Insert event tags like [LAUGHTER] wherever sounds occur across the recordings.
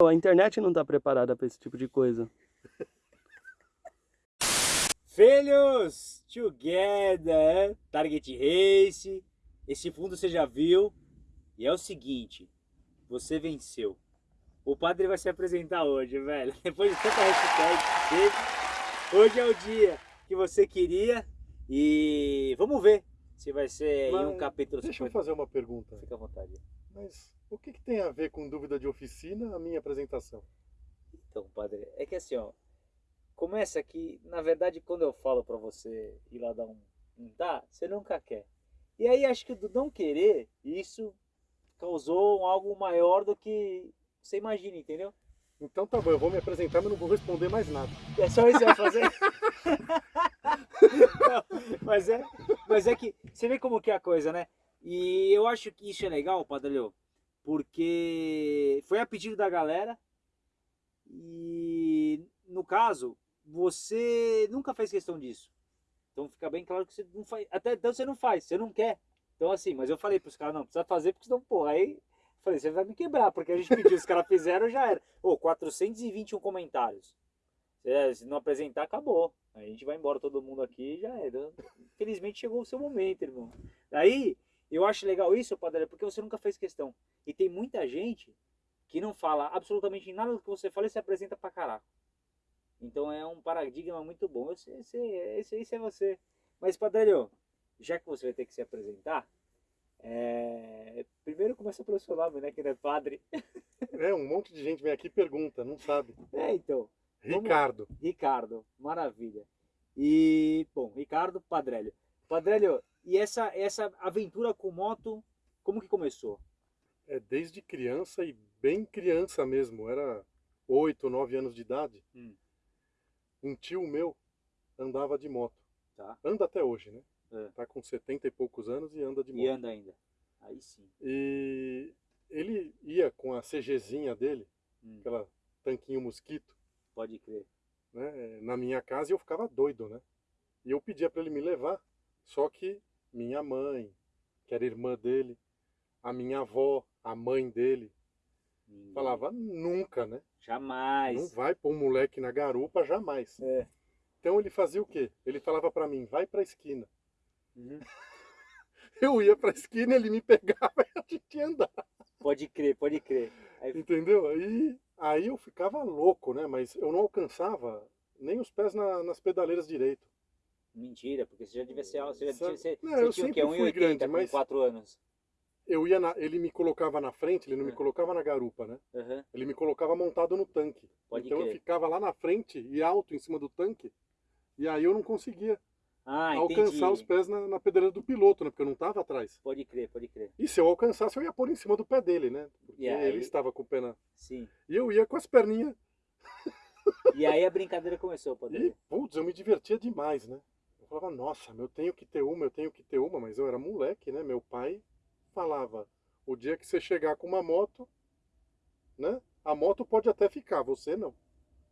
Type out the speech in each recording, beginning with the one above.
A internet não tá preparada para esse tipo de coisa. [LAUGHS] Filhos, together, Target Race, esse fundo você já viu. E é o seguinte, você venceu. O padre vai se apresentar hoje, velho. [LAUGHS] Depois de tanta hashtag, hoje é o dia que você queria. E vamos ver se vai ser Mas, um capítulo... Deixa eu fazer uma pergunta. Fica à vontade. Mas o que, que tem a ver com dúvida de oficina a minha apresentação? Então, padre, é que assim, ó, começa que, na verdade, quando eu falo para você ir lá dar um, um tá, você nunca quer. E aí acho que do não querer, isso causou algo maior do que você imagina, entendeu? Então tá bom, eu vou me apresentar, mas não vou responder mais nada. É só isso que vai fazer? não, [LAUGHS] mas, é, mas é que você vê como que é a coisa, né? E eu acho que isso é legal, Padre porque foi a pedido da galera e no caso, você nunca fez questão disso. Então fica bem claro que você não faz, até então você não faz, você não quer. Então assim, mas eu falei para os caras, não, precisa fazer porque senão, pô, aí falei, você vai me quebrar, porque a gente pediu, os caras fizeram, já era. Ô, oh, 421 comentários. Se não apresentar, acabou. A gente vai embora todo mundo aqui já era. Infelizmente chegou o seu momento, irmão. Daí, eu acho legal isso, Padre, porque você nunca fez questão. E tem muita gente que não fala absolutamente nada do que você fala e se apresenta pra caraca. Então é um paradigma muito bom. Esse, esse, esse, esse é você. Mas, Padre, já que você vai ter que se apresentar, é... primeiro começa pelo seu nome, né? Que não é padre. [LAUGHS] É, um monte de gente vem aqui e pergunta, não sabe. É, então. Ricardo. Vamos... Ricardo, maravilha. E, bom, Ricardo Padrelho. Padrelho, e essa, essa aventura com moto, como que começou? É, desde criança e bem criança mesmo, era 8, 9 anos de idade. Hum. Um tio meu andava de moto. Tá. Anda até hoje, né? É. Tá com 70 e poucos anos e anda de moto. E anda ainda. Aí sim. E ele ia com a CGzinha dele, hum. aquela tanquinho mosquito. Pode crer. Né, na minha casa e eu ficava doido, né? E eu pedia para ele me levar, só que minha mãe, que era irmã dele, a minha avó, a mãe dele, Ninguém. falava nunca, né? Jamais. Não vai pôr um moleque na garupa, jamais. É. Então ele fazia o quê? Ele falava para mim, vai para a esquina. Uhum. [LAUGHS] Eu ia para a esquina, ele me pegava [LAUGHS] e a gente ia andar. Pode crer, pode crer. Aí... Entendeu? Aí, aí eu ficava louco, né? Mas eu não alcançava nem os pés na, nas pedaleiras direito. Mentira, porque você já devia ser alto. Você, já, você, não, você tinha o quê? 1,80 com 4 anos. Eu ia na, ele me colocava na frente, ele não me é. colocava na garupa, né? Uhum. Ele me colocava montado no tanque. Pode então crer. eu ficava lá na frente e alto em cima do tanque. E aí eu não conseguia ah, alcançar os pés na, na pedreira do piloto, né? Porque eu não estava atrás. Pode crer, pode crer. E se eu alcançasse, eu ia pôr em cima do pé dele, né? Porque ele estava com o pé na... Sim. E eu ia com as perninhas... E aí a brincadeira começou, pode [LAUGHS] E, putz, eu me divertia demais, né? Falava, nossa, eu tenho que ter uma, eu tenho que ter uma, mas eu era moleque, né? Meu pai falava, o dia que você chegar com uma moto, né? A moto pode até ficar, você não.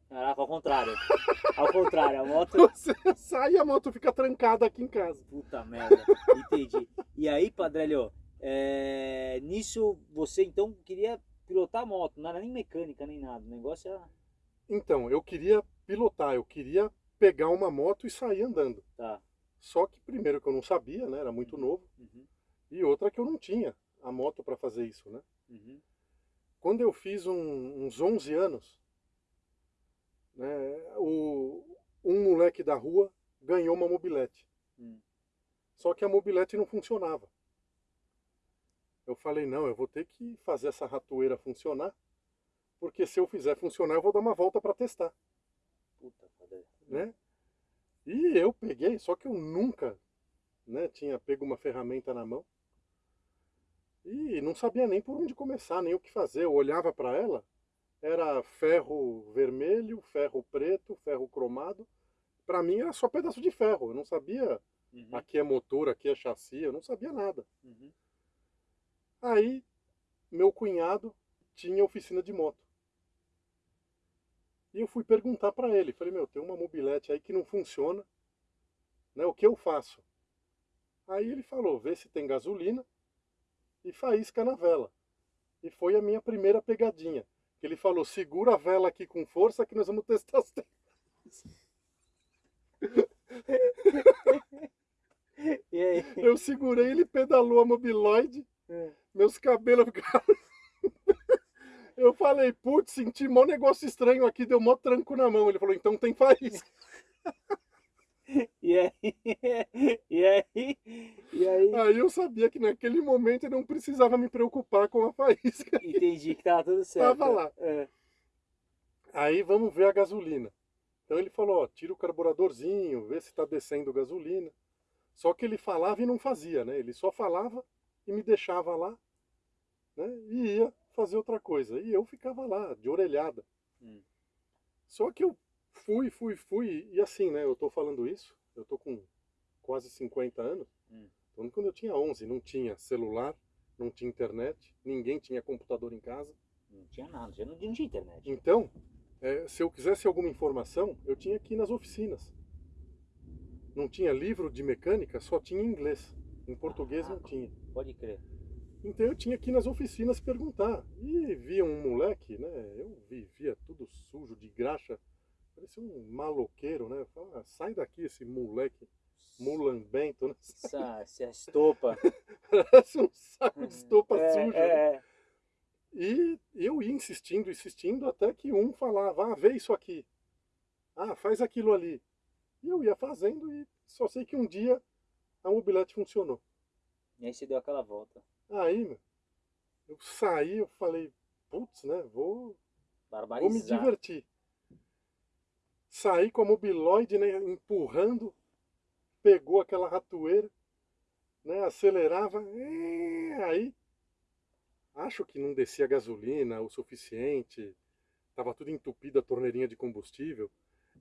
Caraca, ao contrário. [LAUGHS] Ao contrário, a moto... [LAUGHS] Você sai e a moto fica trancada aqui em casa. Puta merda, entendi. E aí, Padrelho, é... nisso você então queria pilotar a moto, não era nem mecânica, nem nada, o negócio era... Então, eu queria pilotar, eu queria pegar uma moto e sair andando. Tá. Só que primeiro que eu não sabia, né? Era muito uhum. novo. Uhum. E outra que eu não tinha a moto para fazer isso, né? Uhum. Quando eu fiz um, uns 11 anos, né, o, um moleque da rua ganhou uma mobilete. Hum. Só que a mobilete não funcionava. Eu falei, não, eu vou ter que fazer essa ratoeira funcionar, porque se eu fizer funcionar, eu vou dar uma volta para testar. Puta, né? E eu peguei, só que eu nunca né, tinha pego uma ferramenta na mão. E não sabia nem por onde começar, nem o que fazer. Eu olhava para ela, era ferro vermelho, ferro preto, ferro cromado. Para mim era só pedaço de ferro. Eu não sabia uhum. aqui é motor, aqui é chassi, eu não sabia nada. Uhum. Aí meu cunhado tinha oficina de moto. E eu fui perguntar para ele, falei, meu, tem uma mobilete aí que não funciona, né? O que eu faço? Aí ele falou, vê se tem gasolina e faísca na vela. E foi a minha primeira pegadinha. Que ele falou, segura a vela aqui com força que nós vamos testar as? [LAUGHS] Eu segurei, ele pedalou a mobiloide, é. meus cabelos ficaram... Eu falei, putz, senti mó negócio estranho aqui, deu mó tranco na mão. Ele falou, então tem faísca. [LAUGHS] E aí? E aí? E aí? Aí eu sabia que naquele momento eu não precisava me preocupar com a faísca. Entendi que tava tudo certo. Tava lá. É. Aí vamos ver a gasolina. Então ele falou, ó, tira o carburadorzinho, vê se tá descendo gasolina. Só que ele falava e não fazia, né? Ele só falava e me deixava lá, né? E ia fazer outra coisa. E eu ficava lá, de orelhada. Hum. Só que eu fui, fui, fui, e assim, né, eu tô falando isso, eu tô com quase 50 anos, hum. então quando eu tinha 11, não tinha celular, não tinha internet, ninguém tinha computador em casa. Não tinha nada, já não tinha internet. Então, é, se eu quisesse alguma informação, eu tinha que ir nas oficinas. Não tinha livro de mecânica, só tinha inglês. Em português ah, não tinha. Pode crer. Então eu tinha que ir nas oficinas perguntar. E via um moleque, né? Eu vivia tudo sujo de graxa. Parecia um maloqueiro, né? Fala, ah, sai daqui esse moleque mulambento, né? Essa, [LAUGHS] essa estopa. Parece um saco de estopa é, suja. É, né? E eu ia insistindo, insistindo, até que um falava, ah, vê isso aqui. Ah, faz aquilo ali. E eu ia fazendo e só sei que um dia a mobilete funcionou. E aí você deu aquela volta. Aí, meu, eu saí, eu falei, putz, né, vou, vou me divertir saí com a mobiloide, né, empurrando, pegou aquela ratoeira, né, acelerava, aí acho que não descia gasolina o suficiente, estava tudo entupido a torneirinha de combustível,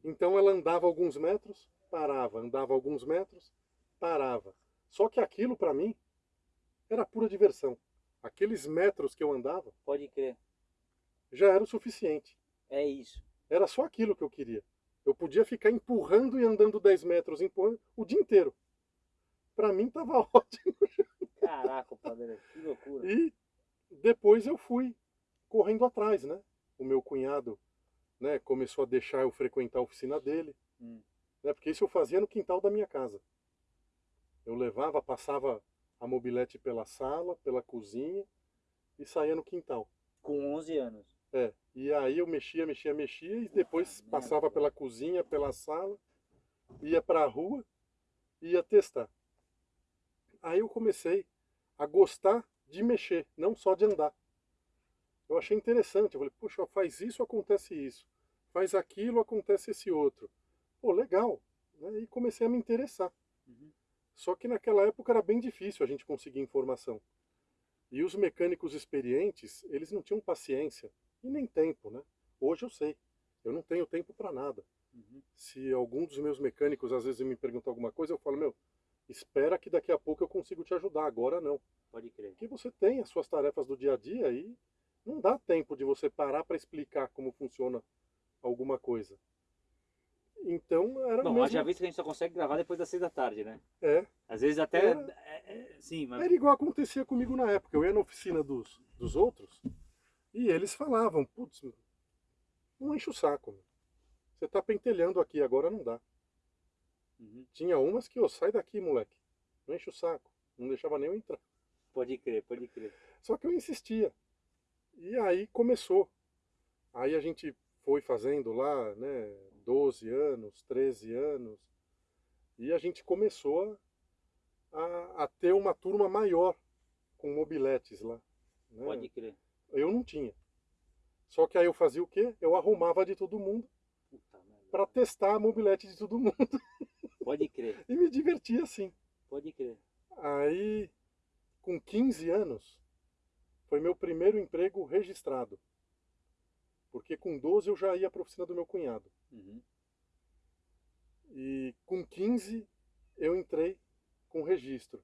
então ela andava alguns metros, parava, andava alguns metros, parava. Só que aquilo para mim era pura diversão. Aqueles metros que eu andava, pode crer, já era o suficiente. É isso. Era só aquilo que eu queria. Eu podia ficar empurrando e andando 10 metros empurrando o dia inteiro. Para mim tava [LAUGHS] ótimo. Caraca, padre, que loucura. E depois eu fui correndo atrás, né? O meu cunhado né, começou a deixar eu frequentar a oficina dele. Hum. Né, porque isso eu fazia no quintal da minha casa. Eu levava, passava a mobilete pela sala, pela cozinha e saía no quintal. Com 11 anos? É, e aí eu mexia, mexia, mexia e depois ah, passava pela cozinha, pela sala, ia para a rua e ia testar. Aí eu comecei a gostar de mexer, não só de andar. Eu achei interessante, eu falei, puxa, faz isso, acontece isso. Faz aquilo, acontece esse outro. Pô, legal. Né? E comecei a me interessar. Uhum. Só que naquela época era bem difícil a gente conseguir informação. E os mecânicos experientes, eles não tinham paciência e nem tempo, né? Hoje eu sei, eu não tenho tempo para nada. Uhum. Se algum dos meus mecânicos às vezes me pergunta alguma coisa, eu falo, meu, espera que daqui a pouco eu consigo te ajudar, agora não. Pode crer. Porque você tem as suas tarefas do dia a dia e não dá tempo de você parar para explicar como funciona alguma coisa. Então era Bom, mesmo... já visto que a gente só consegue gravar depois das seis da tarde, né? É. Às vezes até... Era, é, é, sim, mas... era igual acontecia comigo na época. Eu ia na oficina dos, dos outros e eles falavam, putz, não enche o saco. Meu. Você tá pentelhando aqui, agora não dá. Uhum. Tinha umas que, ó, sai daqui, moleque. Não enche o saco. Não deixava nem eu entrar. Pode crer, pode crer. Só que eu insistia. E aí começou. Aí a gente foi fazendo lá, né, 12 anos, 13 anos. E a gente começou a, a ter uma turma maior com mobiletes lá. Né? Pode crer. Eu não tinha. Só que aí eu fazia o quê? Eu arrumava de todo mundo para testar a mobilete de todo mundo. [LAUGHS] Pode crer. e me divertia assim. Pode crer. Aí, com 15 anos, foi meu primeiro emprego registrado. Porque com 12 eu já ia para a oficina do meu cunhado. Uhum. E com 15 eu entrei com registro.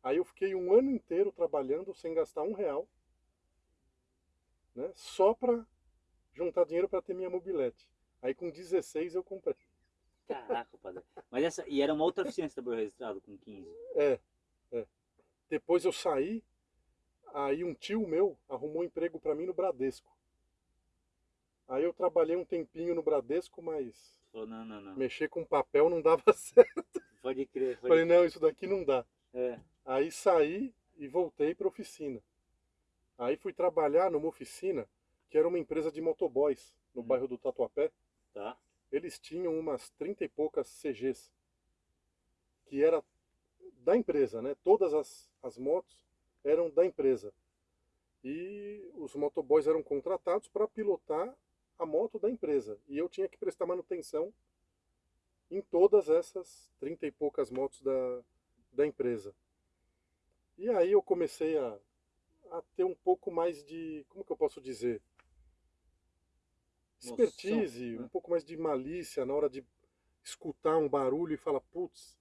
Aí eu fiquei um ano inteiro trabalhando sem gastar um real né, só para juntar dinheiro para ter minha mobilete. Aí com 16 eu comprei. Caraca, padre. Mas essa, e era uma outra oficina que trabalhou registrado com 15? É, é. Depois eu saí, aí um tio meu arrumou um emprego para mim no Bradesco. Aí eu trabalhei um tempinho no Bradesco, mas oh, não, não, não. mexer com papel não dava [LAUGHS] certo. Pode crer. Pode Falei, não, isso daqui não dá. É. Aí saí e voltei para oficina. Aí fui trabalhar numa oficina que era uma empresa de motoboys no hum. bairro do Tatuapé. Tá. Eles tinham umas 30 e poucas CGs, que era da empresa, né? Todas as, as motos eram da empresa. E os motoboys eram contratados para pilotar a moto da empresa. E eu tinha que prestar manutenção em todas essas 30 e poucas motos da, da empresa. E aí eu comecei a, a ter um pouco mais de, como que eu posso dizer? Expertise, Noção, né? um pouco mais de malícia na hora de escutar um barulho e falar, putz,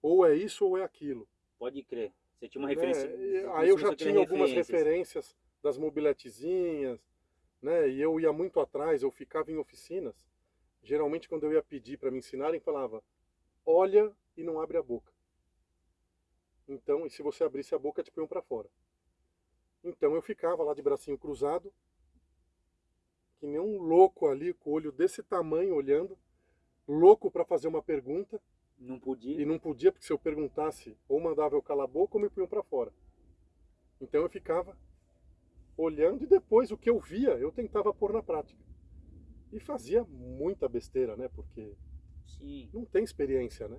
ou é isso ou é aquilo. Pode crer. Você tinha uma referência. É, aí eu já tinha algumas referências das mobiletezinhas, né? E eu ia muito atrás, eu ficava em oficinas. Geralmente quando eu ia pedir para me ensinarem, falava: "Olha e não abre a boca". Então, e se você abrisse a boca, te põe para fora. Então eu ficava lá de bracinho cruzado, que nem um louco ali, com o olho desse tamanho olhando, louco para fazer uma pergunta não podia? E não podia, porque se eu perguntasse, ou mandava eu calar a boca ou me punham para fora. Então eu ficava olhando e depois o que eu via, eu tentava pôr na prática. E fazia muita besteira, né? Porque Sim. não tem experiência, né?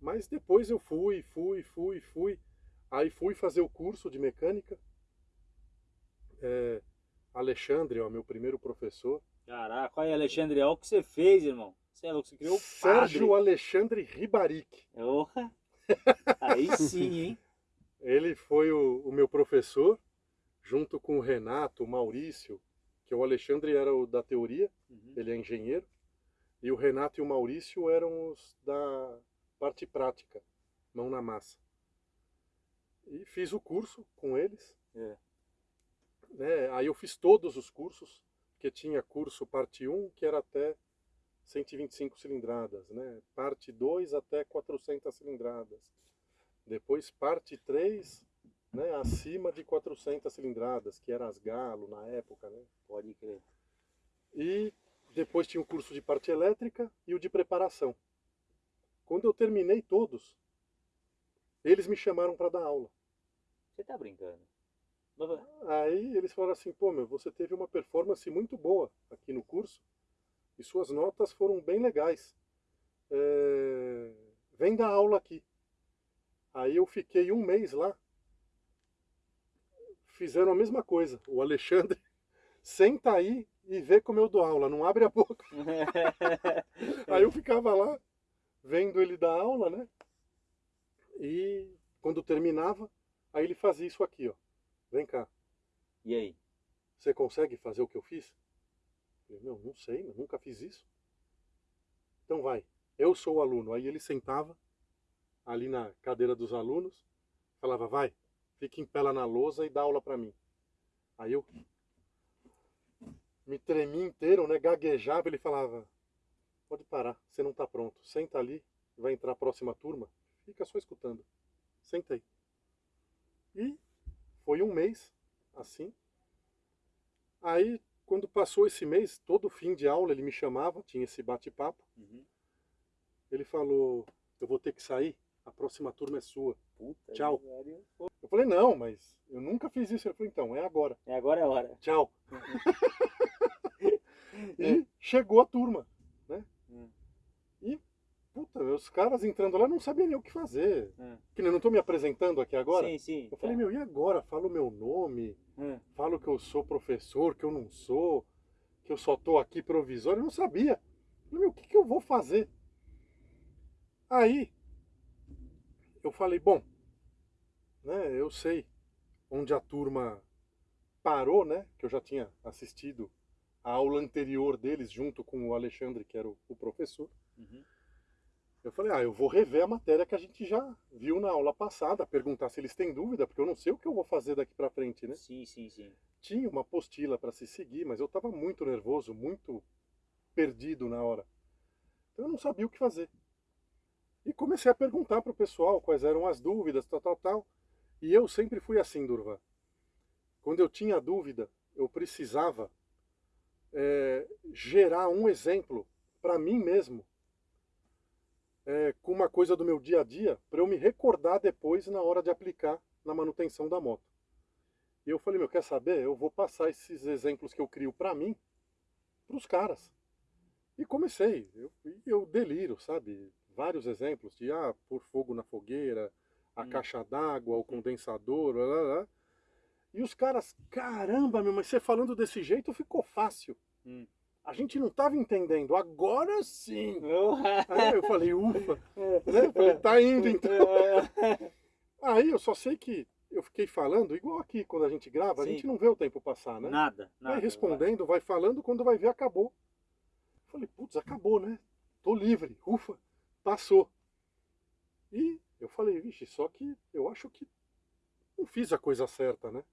Mas depois eu fui, fui, fui, fui. Aí fui fazer o curso de mecânica. É, Alexandre, ó, meu primeiro professor. Caraca, olha Alexandre, olha o que você fez, irmão. Você é louco, você criou o Sérgio Alexandre Ribaric. Orra! Aí sim, hein? [LAUGHS] Ele foi o, o, meu professor, junto com o Renato, o Maurício, que o Alexandre era o da teoria, uhum. ele é engenheiro, e o Renato e o Maurício eram os da parte prática, mão na massa. E fiz o curso com eles. É. Né? Aí eu fiz todos os cursos, porque tinha curso parte 1, que era até 125 cilindradas, né? parte 2 até 400 cilindradas. Depois parte 3, né, acima de 400 cilindradas, que era as Galo na época, né? Pode crer. E depois tinha o curso de parte elétrica e o de preparação. Quando eu terminei todos, eles me chamaram para dar aula. Você tá brincando? Aí eles falaram assim, pô meu, você teve uma performance muito boa aqui no curso, e suas notas foram bem legais. É, vem dar aula aqui. Aí eu fiquei um mês lá. Fizeram a mesma coisa. O Alexandre [LAUGHS] senta aí e vê como eu dou aula, não abre a boca. [LAUGHS] aí eu ficava lá, vendo ele dar aula, né? E quando terminava, aí ele fazia isso aqui, ó. Vem cá. E aí? Você consegue fazer o que eu fiz? Falei, não, não sei, nunca fiz isso. Então vai, eu sou o aluno. Aí ele sentava ali na cadeira dos alunos, falava, vai, fica em pé lá na lousa e dá aula para mim. Aí eu me tremi inteiro, né, gaguejava, ele falava, pode parar, você não está pronto, senta ali, vai entrar a próxima turma, fica só escutando, senta aí. E foi um mês assim. Aí quando passou esse mês, todo fim de aula ele me chamava, tinha esse bate-papo. Uhum. Ele falou, eu vou ter que sair, a próxima turma é sua. Puta Tchau. Eu falei, não, mas eu nunca fiz isso. Ele falou, então, é agora. É agora é a hora. Tchau. [LAUGHS] e chegou a turma, né? Hum. E, puta, os caras entrando lá não sabiam nem o que fazer. Hum. Que eu não estou me apresentando aqui agora. Sim, sim. Eu falei, tá. meu, e agora? Falo o meu nome, Hum. Falo que eu sou professor, que eu não sou, que eu só estou aqui provisório. Eu não sabia. Falei, meu, o que, que eu vou fazer? Aí, eu falei, bom, né, eu sei onde a turma parou, né, que eu já tinha assistido a aula anterior deles junto com o Alexandre, que era o, o professor. Uhum. Eu falei, ah, eu vou rever a matéria que a gente já viu na aula passada, perguntar se eles têm dúvida, porque eu não sei o que eu vou fazer daqui para frente, né? Sim, sim, sim. Tinha uma apostila para se seguir, mas eu estava muito nervoso, muito perdido na hora. Então eu não sabia o que fazer. E comecei a perguntar para o pessoal quais eram as dúvidas, tal, tal, tal. E eu sempre fui assim, Durva. Quando eu tinha dúvida, eu precisava é, gerar um exemplo para mim mesmo é, com uma coisa do meu dia a dia para eu me recordar depois na hora de aplicar na manutenção da moto. E eu falei, meu, quer saber? Eu vou passar esses exemplos que eu crio para mim para os caras. E comecei, eu, eu deliro, sabe? Vários exemplos de, ah, pôr fogo na fogueira, a hum. caixa d'água, o condensador, lá, lá, lá. E os caras, caramba, meu, mas você falando desse jeito ficou fácil. Hum. A gente não estava entendendo, agora sim. [LAUGHS] Aí eu falei, ufa, né? falei, tá indo então. [LAUGHS] Aí eu só sei que eu fiquei falando, igual aqui, quando a gente grava, sim. a gente não vê o tempo passar, né? Nada, nada. Vai respondendo, vai falando, quando vai ver, acabou. Falei, putz, acabou, né? Tô livre, ufa, passou. E eu falei, vixe, só que eu acho que não fiz a coisa certa, né?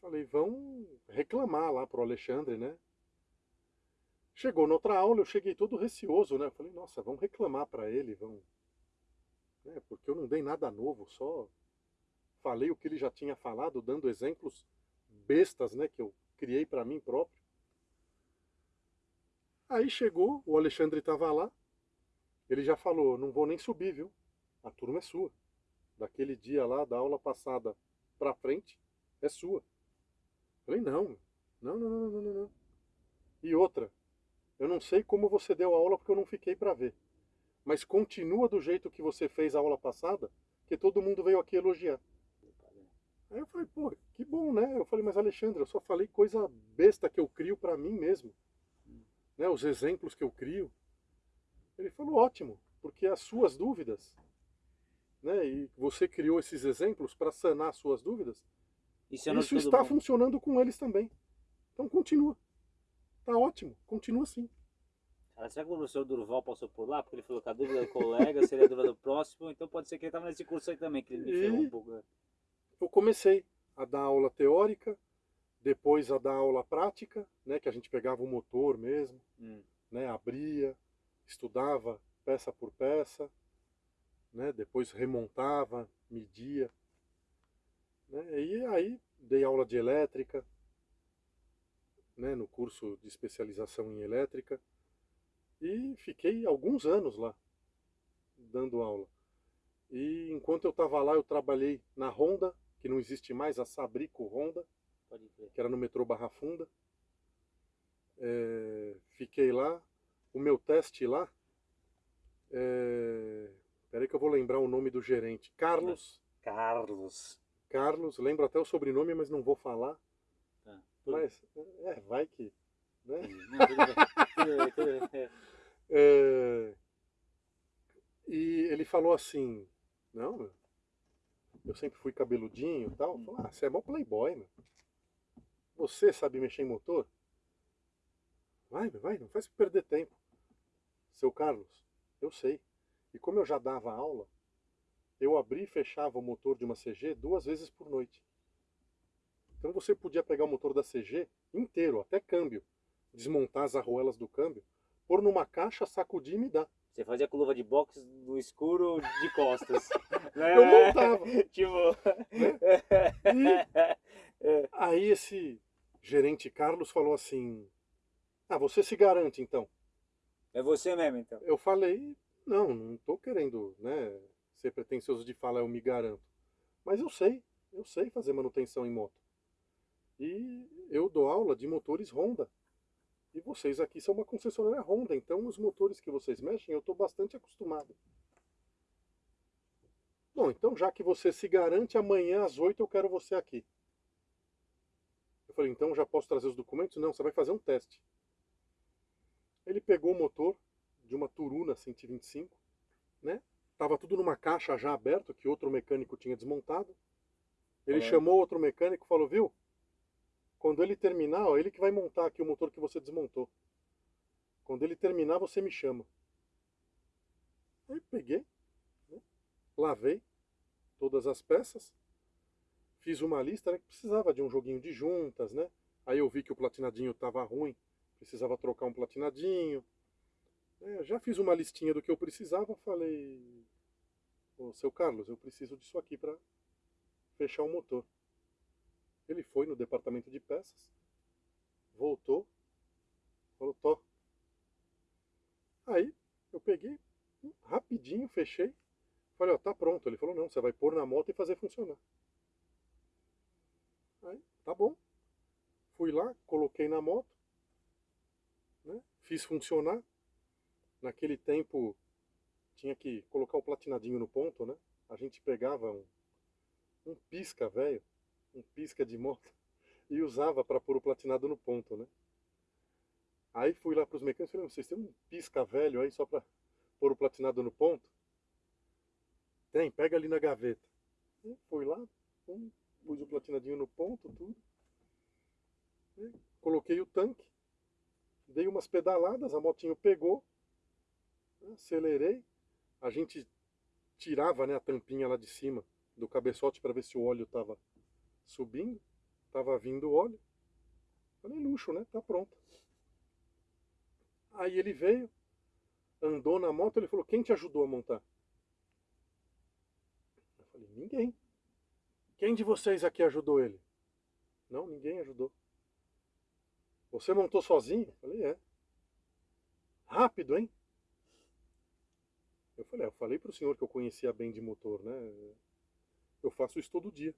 Falei, vão reclamar lá pro Alexandre, né? Chegou na outra aula, eu cheguei todo receoso, né? Falei, nossa, vão reclamar para ele, vão... Né? Porque eu não dei nada novo, só falei o que ele já tinha falado, dando exemplos bestas, né? Que eu criei para mim próprio. Aí chegou, o Alexandre estava lá, ele já falou, não vou nem subir, viu? A turma é sua. Daquele dia lá, da aula passada para frente, é sua. Falei, não, não, não, não, não, não. E outra, eu não sei como você deu a aula porque eu não fiquei para ver. Mas continua do jeito que você fez a aula passada, que todo mundo veio aqui elogiar. Aí eu falei, pô, que bom, né? Eu falei, mas Alexandre, eu só falei coisa besta que eu crio para mim mesmo. Né, os exemplos que eu crio. Ele falou, ótimo, porque as suas dúvidas, né, e você criou esses exemplos para sanar as suas dúvidas, isso, Isso está bom. funcionando com eles também. Então continua. Tá ótimo, continua assim. Cara, será que o professor Durval passou por lá? Porque ele falou que a dúvida do colega seria a dúvida do próximo, então pode ser que ele estava nesse curso aí também, que ele me ferrou um pouco. Né? Eu comecei a dar aula teórica, depois a dar aula prática, né, que a gente pegava o motor mesmo, hum. né, abria, estudava peça por peça, né, depois remontava, media. Né? E aí dei aula de elétrica, né, no curso de especialização em elétrica, e fiquei alguns anos lá, dando aula. E enquanto eu estava lá, eu trabalhei na Honda, que não existe mais, a Sabrico Honda, que era no metrô Barra Funda. É, fiquei lá, o meu teste lá, é, peraí que eu vou lembrar o nome do gerente, Carlos. Carlos. Carlos, lembro até o sobrenome, mas não vou falar. Tá. Mas, é, vai que. Né? é, e ele falou assim: Não, eu sempre fui cabeludinho e tal. Falou, ah, você é bom playboy, meu. Você sabe mexer em motor? Vai, vai, não faz perder tempo. Seu Carlos, eu sei. E como eu já dava aula, eu abri e fechava o motor de uma CG duas vezes por noite. Então você podia pegar o motor da CG inteiro, até câmbio, desmontar as arruelas do câmbio, pôr numa caixa, sacudir e me dar. Você fazia com luva de boxe no escuro de costas. né? [LAUGHS] Eu montava. [LAUGHS] tipo... Né? E aí esse gerente Carlos falou assim, ah, você se garante então? É você mesmo então? Eu falei, não, não estou querendo, né, ser pretencioso de falar eu me garanto. Mas eu sei, eu sei fazer manutenção em moto. E eu dou aula de motores Honda. E vocês aqui são uma concessionária Honda, então os motores que vocês mexem eu estou bastante acostumado. Bom, então já que você se garante, amanhã às 8 eu quero você aqui. Eu falei, então já posso trazer os documentos? Não, você vai fazer um teste. Ele pegou o motor de uma Turuna 125, né? Estava tudo numa caixa já aberta, que outro mecânico tinha desmontado. Ele é. chamou outro mecânico e falou, viu? Quando ele terminar, ó, ele que vai montar aqui o motor que você desmontou. Quando ele terminar, você me chama. Aí peguei, né? lavei todas as peças, fiz uma lista né, que precisava de um joguinho de juntas, né? Aí eu vi que o platinadinho estava ruim, precisava trocar um platinadinho. É, já fiz uma listinha do que eu precisava, falei, ô seu Carlos, eu preciso disso aqui para fechar o motor. Ele foi no departamento de peças, voltou, falou, tô. Aí eu peguei, rapidinho, fechei, falei, ó, tá pronto. Ele falou, não, você vai pôr na moto e fazer funcionar. Aí, tá bom. Fui lá, coloquei na moto, fiz funcionar. Naquele tempo tinha que colocar o platinadinho no ponto, né? A gente pegava um, um pisca velho, um pisca de moto, [LAUGHS] e usava para pôr o platinado no ponto, né? Aí fui lá para os mecânicos e falei, vocês têm um pisca velho aí só para pôr o platinado no ponto? Tem, pega ali na gaveta. E fui lá, pum, pus o platinadinho no ponto, tudo. E coloquei o tanque, dei umas pedaladas, a motinho pegou, acelerei, a gente tirava né, a tampinha lá de cima do cabeçote para ver se o óleo estava subindo, estava vindo o óleo. Falei, luxo, né? Tá pronto. Aí ele veio, andou na moto, ele falou, quem te ajudou a montar? falei, ninguém. Quem de vocês aqui ajudou ele? Não, ninguém ajudou. Você montou sozinho? Eu falei, é. Rápido, hein? Eu falei, é, eu falei para o senhor que eu conhecia bem de motor, né? Eu faço isso todo dia.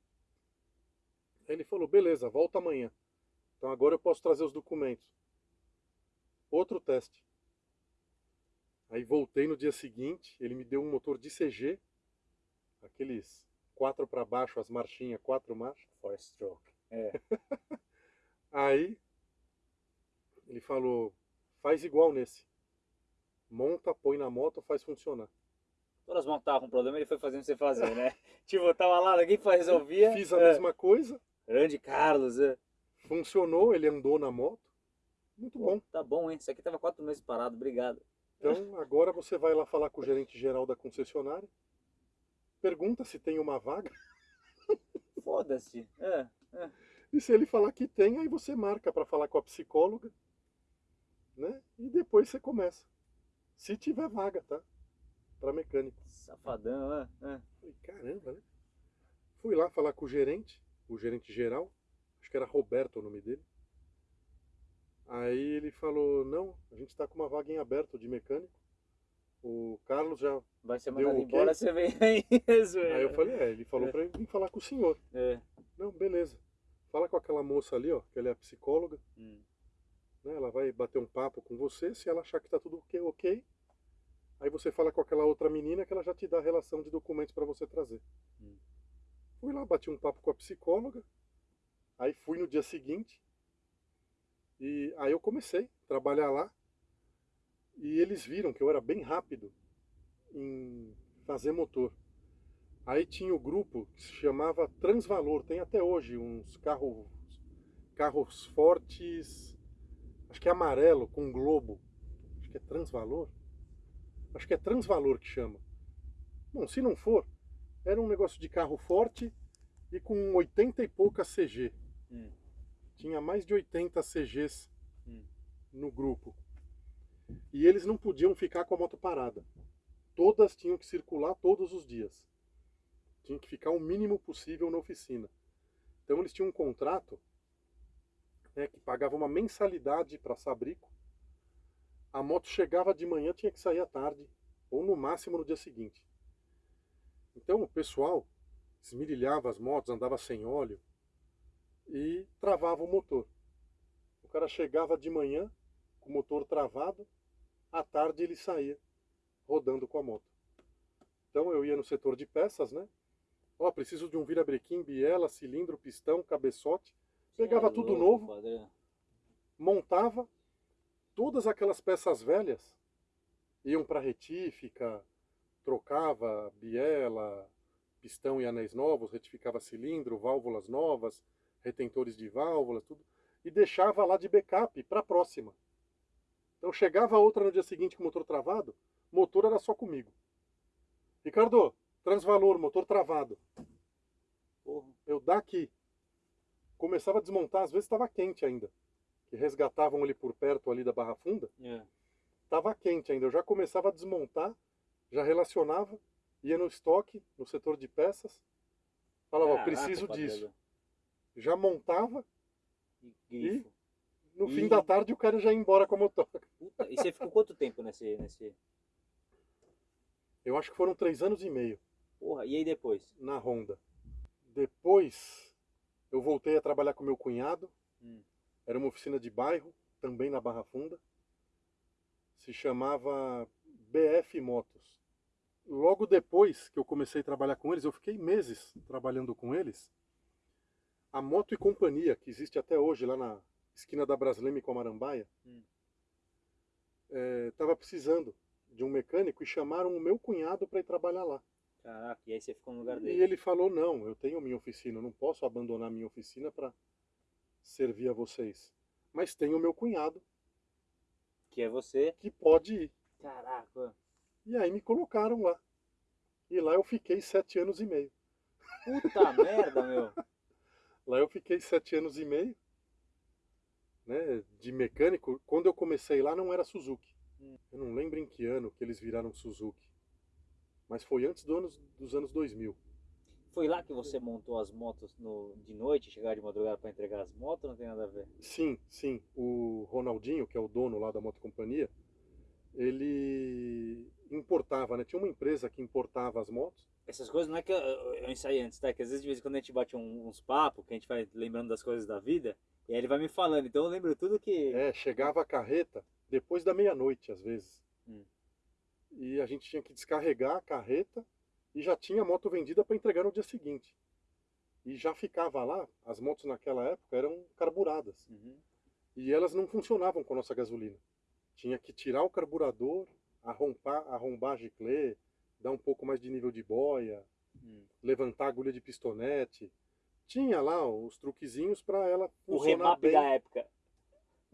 Aí ele falou, beleza, volta amanhã. Então agora eu posso trazer os documentos. Outro teste. Aí voltei no dia seguinte, ele me deu um motor de CG, aqueles quatro para baixo, as marchinhas, quatro marchas. Four stroke. É. [LAUGHS] Aí ele falou, faz igual nesse. Monta, põe na moto, faz funcionar. Todas montavam um problema, ele foi fazendo você fazer, né? [LAUGHS] tipo, tava lá, ninguém resolvia. Fiz a é. mesma coisa. Grande Carlos, é. Funcionou, ele andou na moto. Muito Pô, bom. Tá bom, hein? Isso aqui tava quatro meses parado, obrigado. Então, agora você vai lá falar com o gerente geral da concessionária pergunta se tem uma vaga. Foda-se. É, é. E se ele falar que tem, aí você marca para falar com a psicóloga, né? E depois você começa. Se tiver vaga, tá? Para mecânico. Safadão, é, é. Falei, caramba, né? Fui lá falar com o gerente, o gerente geral, acho que era Roberto o nome dele. Aí ele falou, não, a gente está com uma vaga em aberto de mecânico. O Carlos já Vai ser mandado embora, você vem aí. [LAUGHS] aí eu falei, é, ele falou é. para vir falar com o senhor. É. Não, beleza. Fala com aquela moça ali, ó, que ela é a psicóloga. Hum. Né, ela vai bater um papo com você, se ela achar que tá tudo ok, ok. Aí você fala com aquela outra menina que ela já te dá a relação de documentos para você trazer. Hum. Fui lá, bati um papo com a psicóloga. Aí fui no dia seguinte. E aí eu comecei a trabalhar lá. E eles viram que eu era bem rápido em fazer motor. Aí tinha o grupo que se chamava Transvalor, tem até hoje uns carros, carros fortes, acho que é amarelo, com globo. Acho que é Transvalor. Acho que é Transvalor que chama. Bom, se não for, era um negócio de carro forte e com 80 e pouca CG. Hum. Tinha mais de 80 CGs hum. no grupo. E eles não podiam ficar com a moto parada todas tinham que circular todos os dias. Tinha que ficar o mínimo possível na oficina. Então eles tinham um contrato né, que pagava uma mensalidade para Sabrico. A moto chegava de manhã, tinha que sair à tarde, ou no máximo no dia seguinte. Então o pessoal esmirilhava as motos, andava sem óleo e travava o motor. O cara chegava de manhã com o motor travado, à tarde ele saía rodando com a moto. Então eu ia no setor de peças, né? Ó, preciso de um virabrequim, biela, cilindro, pistão, cabeçote. Pegava é tudo louco, novo, padre. montava todas aquelas peças velhas, iam para retífica, trocava biela, pistão e anéis novos, retificava cilindro, válvulas novas, retentores de válvulas, tudo, e deixava lá de backup para a próxima. Então chegava outra no dia seguinte com o motor travado, motor era só comigo. Ricardo, transvalor, motor travado. Porra. Eu daqui. Começava a desmontar, às vezes estava quente ainda. Que resgatavam ali por perto ali da Barra Funda. Estava é. quente ainda. Eu já começava a desmontar, já relacionava, ia no estoque, no setor de peças. Falava, preciso disso. Já montava e, e no e... fim da tarde o cara já ia embora com a motor. Puta, e você ficou quanto tempo nesse, nesse, Eu acho que foram três anos e meio. Porra, e aí depois? Na Honda. Depois eu voltei a trabalhar com meu cunhado. Hum. Era uma oficina de bairro, também na Barra Funda. Se chamava BF Motos. Logo depois que eu comecei a trabalhar com eles, eu fiquei meses trabalhando com eles. A Moto e Companhia, que existe até hoje lá na esquina da Brasleme com a Marambaia, estava hum. é, precisando de um mecânico e chamaram o meu cunhado para ir trabalhar lá. Caraca, e aí você ficou no lugar dele. E ele falou, não, eu tenho minha oficina, eu não posso abandonar minha oficina para servir a vocês. Mas tem o meu cunhado. Que é você? Que pode ir. Caraca. E aí me colocaram lá. E lá eu fiquei sete anos e meio. Puta [LAUGHS] merda, meu. Lá eu fiquei sete anos e meio. Né, de mecânico. Quando eu comecei lá não era Suzuki. Hum. Eu não lembro em que ano que eles viraram Suzuki. Mas foi antes do anos, dos anos 2000. Foi lá que você montou as motos no, de noite, chegar de madrugada para entregar as motos? Não tem nada a ver? Sim, sim. O Ronaldinho, que é o dono lá da motocompanhia, ele importava, né? Tinha uma empresa que importava as motos. Essas coisas não é que eu, eu ensaiei antes, tá? Que às vezes de vez em quando a gente bate um, uns papos, que a gente vai lembrando das coisas da vida, e aí ele vai me falando. Então eu lembro tudo que. É, chegava a carreta depois da meia-noite, às vezes. Hum e a gente tinha que descarregar a carreta e já tinha a moto vendida para entregar no dia seguinte. E já ficava lá, as motos naquela época eram carburadas. Uhum. E elas não funcionavam com a nossa gasolina. Tinha que tirar o carburador, arrombar, arrombar a giclê, dar um pouco mais de nível de boia, uhum. levantar a agulha de pistonete. Tinha lá os truquezinhos para ela funcionar o remap bem. da época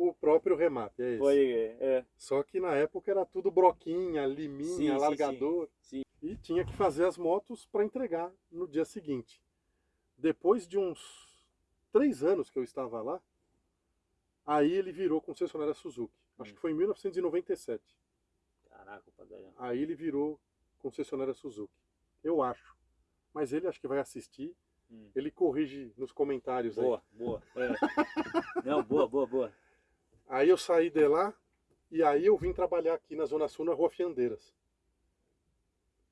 o próprio remap, é esse. Foi, é. Só que na época era tudo broquinha, liminha, sim, largador. Sim, sim. E tinha que fazer as motos para entregar no dia seguinte. Depois de uns três anos que eu estava lá, aí ele virou concessionária Suzuki. Acho hum. que foi em 1997. Caraca, padre. Aí ele virou concessionária Suzuki. Eu acho. Mas ele acho que vai assistir. Hum. Ele corrige nos comentários boa, aí. Boa, boa. É. [LAUGHS] Não, boa, boa, boa. Aí eu saí de lá e aí eu vim trabalhar aqui na Zona Sul, na Rua Fiandeiras.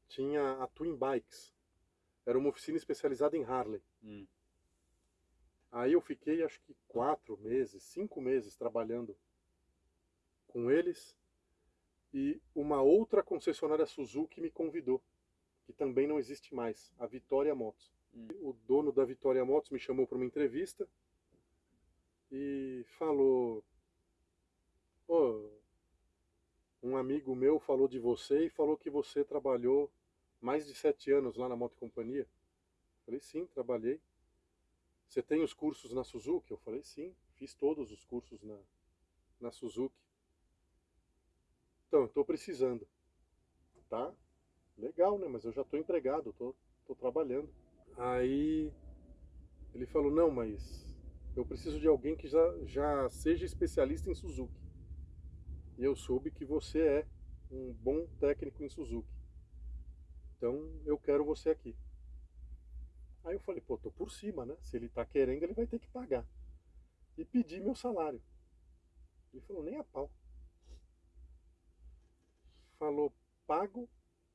Tinha a Twin Bikes. Era uma oficina especializada em Harley. Hum. Aí eu fiquei acho que quatro meses, cinco meses trabalhando com eles. E uma outra concessionária Suzuki me convidou, que também não existe mais, a Vitória Motos. Hum. O dono da Vitória Motos me chamou para uma entrevista e falou: um amigo meu falou de você e falou que você trabalhou mais de sete anos lá na Moto Companhia. Falei, sim, trabalhei. Você tem os cursos na Suzuki? Eu falei, sim, fiz todos os cursos na, na Suzuki. Então, estou precisando. Tá? Legal, né? Mas eu já estou empregado, estou tô, tô trabalhando. Aí ele falou, não, mas eu preciso de alguém que já, já seja especialista em Suzuki e eu soube que você é um bom técnico em Suzuki. Então eu quero você aqui. Aí eu falei, pô, tô por cima, né? Se ele tá querendo, ele vai ter que pagar. E pedi meu salário. Ele falou, nem a pau. Falou, pago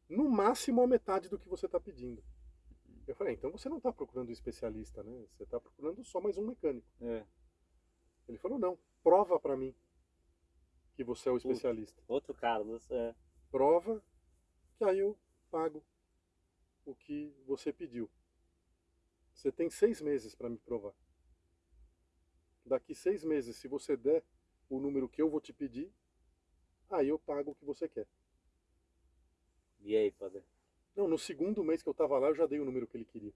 no máximo a metade do que você está pedindo. Eu falei, então você não está procurando um especialista, né? Você está procurando só mais um mecânico. É. Ele falou, não, prova para mim que você é o especialista. Outro Carlos, é. Prova que aí eu pago o que você pediu. Você tem seis meses para me provar. Daqui seis meses, se você der o número que eu vou te pedir, aí eu pago o que você quer. E aí, padre? Não, no segundo mês que eu estava lá, eu já dei o número que ele queria.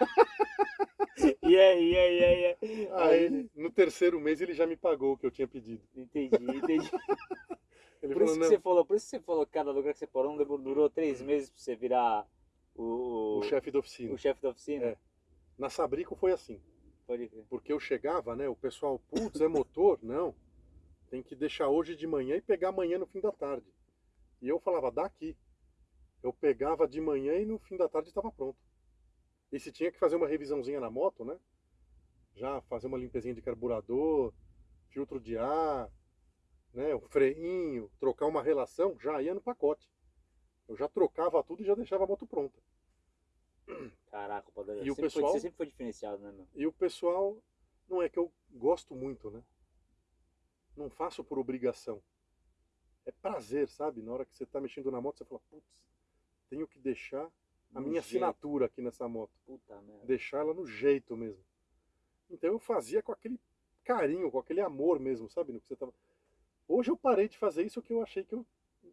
[LAUGHS] E aí, e aí, e aí, aí. Aí, no terceiro mês, ele já me pagou o que eu tinha pedido. Entendi, entendi. [LAUGHS] Ele por falou, isso que você falou, por isso que você falou que cada lugar que você parou durou três meses pra você virar o, o chefe da oficina. O chefe da oficina. É. Na Sabrico foi assim. Pode crer. Porque eu chegava, né? O pessoal, putz, é motor? [LAUGHS] Não. Tem que deixar hoje de manhã e pegar amanhã no fim da tarde. E eu falava, daqui. Eu pegava de manhã e no fim da tarde estava pronto. E se tinha que fazer uma revisãozinha na moto, né? Já fazer uma limpezinha de carburador, filtro de ar, né? O freinho, trocar uma relação, já ia no pacote. Eu já trocava tudo e já deixava a moto pronta. Caraca, o E o pessoal... Foi, você sempre foi diferenciado, né, meu? E o pessoal, não é que eu gosto muito, né? Não faço por obrigação. É prazer, sabe? Na hora que você tá mexendo na moto, você fala, putz, tenho que deixar a minha jeito. assinatura aqui nessa moto. Puta merda. Deixar ela no jeito mesmo. Então eu fazia com aquele carinho, com aquele amor mesmo, sabe? No que você tava... Hoje eu parei de fazer isso que eu achei que eu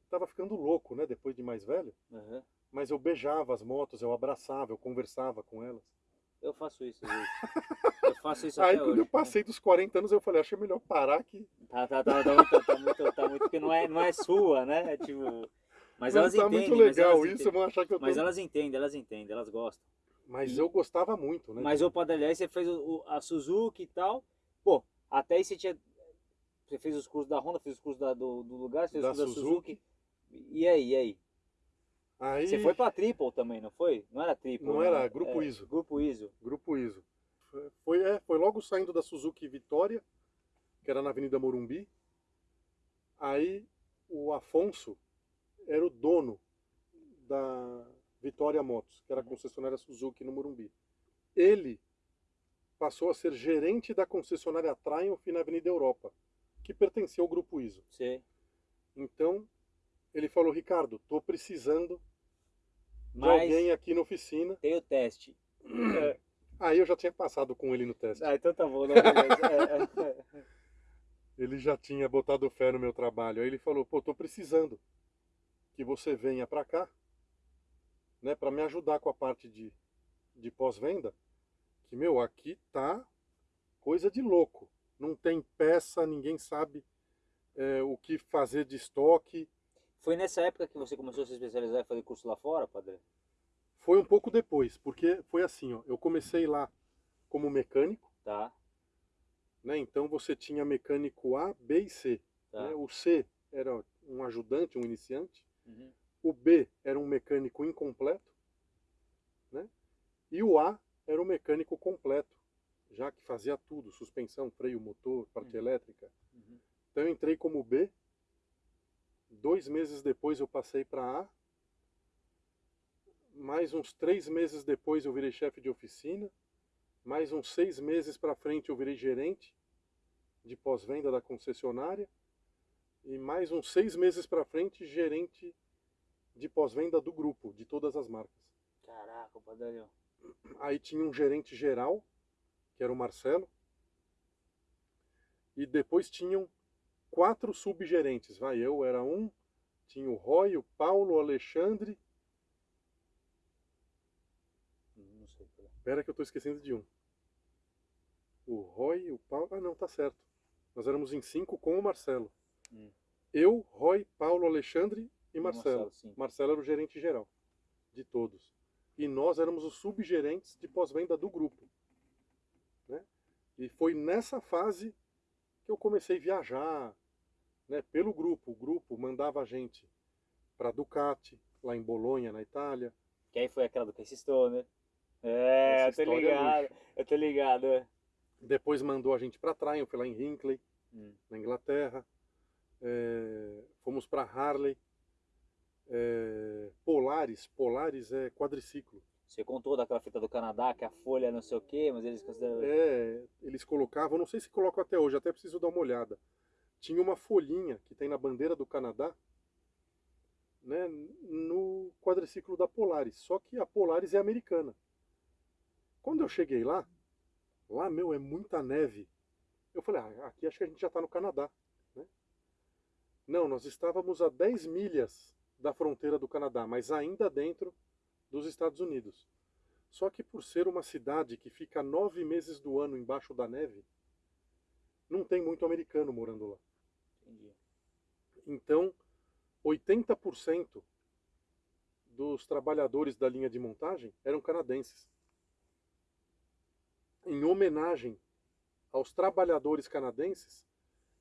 tava ficando louco, né? Depois de mais velho. Aham. Mas eu beijava as motos, eu abraçava, eu conversava com elas. Eu faço isso. [LAUGHS] Eu faço isso Aí quando hoje. eu passei dos 40 anos, eu falei, achei melhor parar aqui. Tá, tá, tá, tá, muito, tá muito, tá muito, porque não é, não é sua, né? É Tipo, mas Não elas tá entendem. muito mas legal elas isso, entendem. vão achar que eu tô... Mas elas entendem, elas entendem, elas gostam. Mas eu gostava muito, né? Mas, Padre, aí você fez o, o- a Suzuki e tal. Pô, até aí você tinha. Você fez os cursos da Honda, fez os cursos da- do, do lugar, fez Da os cursos da Suzuki. Suzuki. E aí, e aí? Aí, Você foi pra Triple também, não foi? Não era Triple. Não né? era, Grupo É, ISO. Grupo ISO. Grupo ISO. Foi, é, foi logo saindo da Suzuki Vitória, que era na Avenida Morumbi. Aí o Afonso era o dono da Vitória Motos, que era a concessionária Suzuki no Morumbi. Ele passou a ser gerente da concessionária Triumph na Avenida Europa, que pertencia ao Grupo ISO. Você. Então, ele falou, Ricardo, tô precisando de Mas alguém aqui na oficina. tem o teste. Aí eu já tinha passado com ele no teste. Ah, então tá bom. Não. É, [LAUGHS] é, é. Ele já tinha botado fé no meu trabalho. Aí ele falou, pô, tô precisando que você venha pra cá, né, para me ajudar com a parte de, de pós-venda. Que, meu, aqui tá coisa de louco. Não tem peça, ninguém sabe é, o que fazer de estoque. Foi nessa época que você começou a se especializar e fazer curso lá fora, Padre? Foi um pouco depois, porque foi assim, ó, eu comecei lá como mecânico, Tá, né? Então você tinha mecânico A, B e C. tá. né? O C era um ajudante, um iniciante. Uhum. O B era um mecânico incompleto, né? E o A era um mecânico completo, já que fazia tudo, suspensão, freio, motor, parte Uhum. elétrica. Uhum. Então eu entrei como B. Dois meses depois eu passei para A. Mais uns três meses depois eu virei chefe de oficina. Mais uns seis meses para frente eu virei gerente de pós-venda da concessionária. E mais uns seis meses para frente, gerente de pós-venda do grupo, de todas as marcas. Caraca, Padre. Aí tinha um gerente geral, que era o Marcelo. E depois tinham quatro subgerentes. Vai, eu era um, tinha o Roy, o Paulo, o Alexandre. Não sei. Espera que eu estou esquecendo de um. O Roy, o Paulo. Ah, não, tá certo. Nós éramos em cinco com o Marcelo. Hum. Eu, Roy, Paulo, Alexandre e Marcelo. sim. Marcelo era o gerente geral de todos. E nós éramos os subgerentes de pós-venda do grupo. Né? E foi nessa fase que eu comecei a viajar né, pelo grupo. O grupo mandava a gente para Ducati, lá em Bolonha, na Itália. Que aí foi aquela do Casey Stoner. É, Essa eu tô é ligado. eu tô ligado. é. Depois mandou a gente para Triumph, lá em Hinckley, Hum. na Inglaterra. É, fomos para Harley. É, Polaris, Polaris é quadriciclo. Você contou daquela fita do Canadá, que a folha não sei o quê, mas eles consideram. É, eles colocavam, não sei se colocam até hoje, até preciso dar uma olhada. Tinha uma folhinha que tem na bandeira do Canadá, né, no quadriciclo da Polaris. Só que a Polaris é americana. Quando eu cheguei lá, lá, meu, é muita neve. Eu falei, ah, aqui acho que a gente já está no Canadá. Né? Não, nós estávamos a 10 milhas da fronteira do Canadá, mas ainda dentro dos Estados Unidos. Só que por ser uma cidade que fica nove meses do ano embaixo da neve, não tem muito americano morando lá. Entendi. Então, 80% dos trabalhadores da linha de montagem eram canadenses. Em homenagem aos trabalhadores canadenses,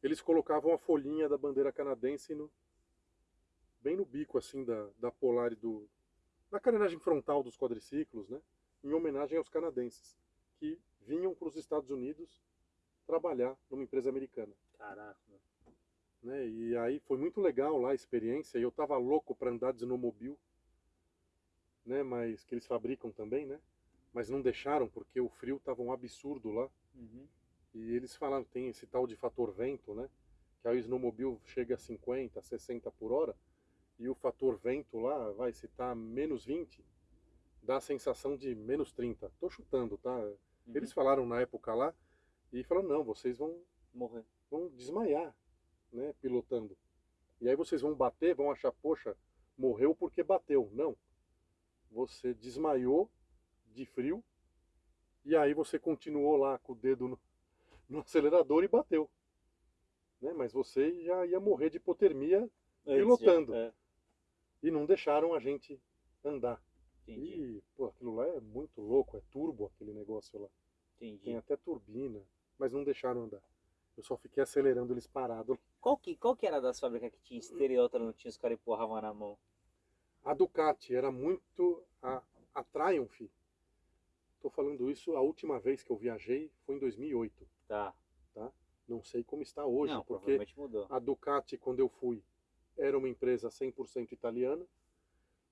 eles colocavam a folhinha da bandeira canadense no, bem no bico assim da, da polar e do da carenagem frontal dos quadriciclos, né? Em homenagem aos canadenses que vinham para os Estados Unidos trabalhar numa empresa americana Caraca. né? E aí foi muito legal lá a experiência. E eu tava louco para andar de snowmobile. né? Mas que eles fabricam também, né? Mas não deixaram porque o frio estava um absurdo lá. Uhum. E eles falaram tem esse tal de fator vento, né? Que aí o snowmobile chega a 50, 60 por hora e o fator vento lá, vai, se tá menos 20, dá a sensação de menos 30. Tô chutando, tá? Uhum. Eles falaram na época lá e falaram, não, vocês vão morrer, vão desmaiar, né, pilotando. E aí vocês vão bater, vão achar, poxa, morreu porque bateu. Não. Você desmaiou de frio e aí você continuou lá com o dedo no, no acelerador e bateu. Né? Mas você já ia morrer de hipotermia pilotando. É. E não deixaram a gente andar. Entendi. E, pô, aquilo lá é muito louco, é turbo aquele negócio lá. Entendi. Tem até turbina, mas não deixaram andar. Eu só fiquei acelerando eles parados. Qual que, qual que era das fábricas que tinha esteira e outra não tinha, os caras empurravam na mão? A Ducati era muito. A, a Triumph. Estou falando isso, a última vez que eu viajei foi em 2008. Tá. tá? Não sei como está hoje, não, porque a Ducati, quando eu fui, era uma empresa 100% italiana.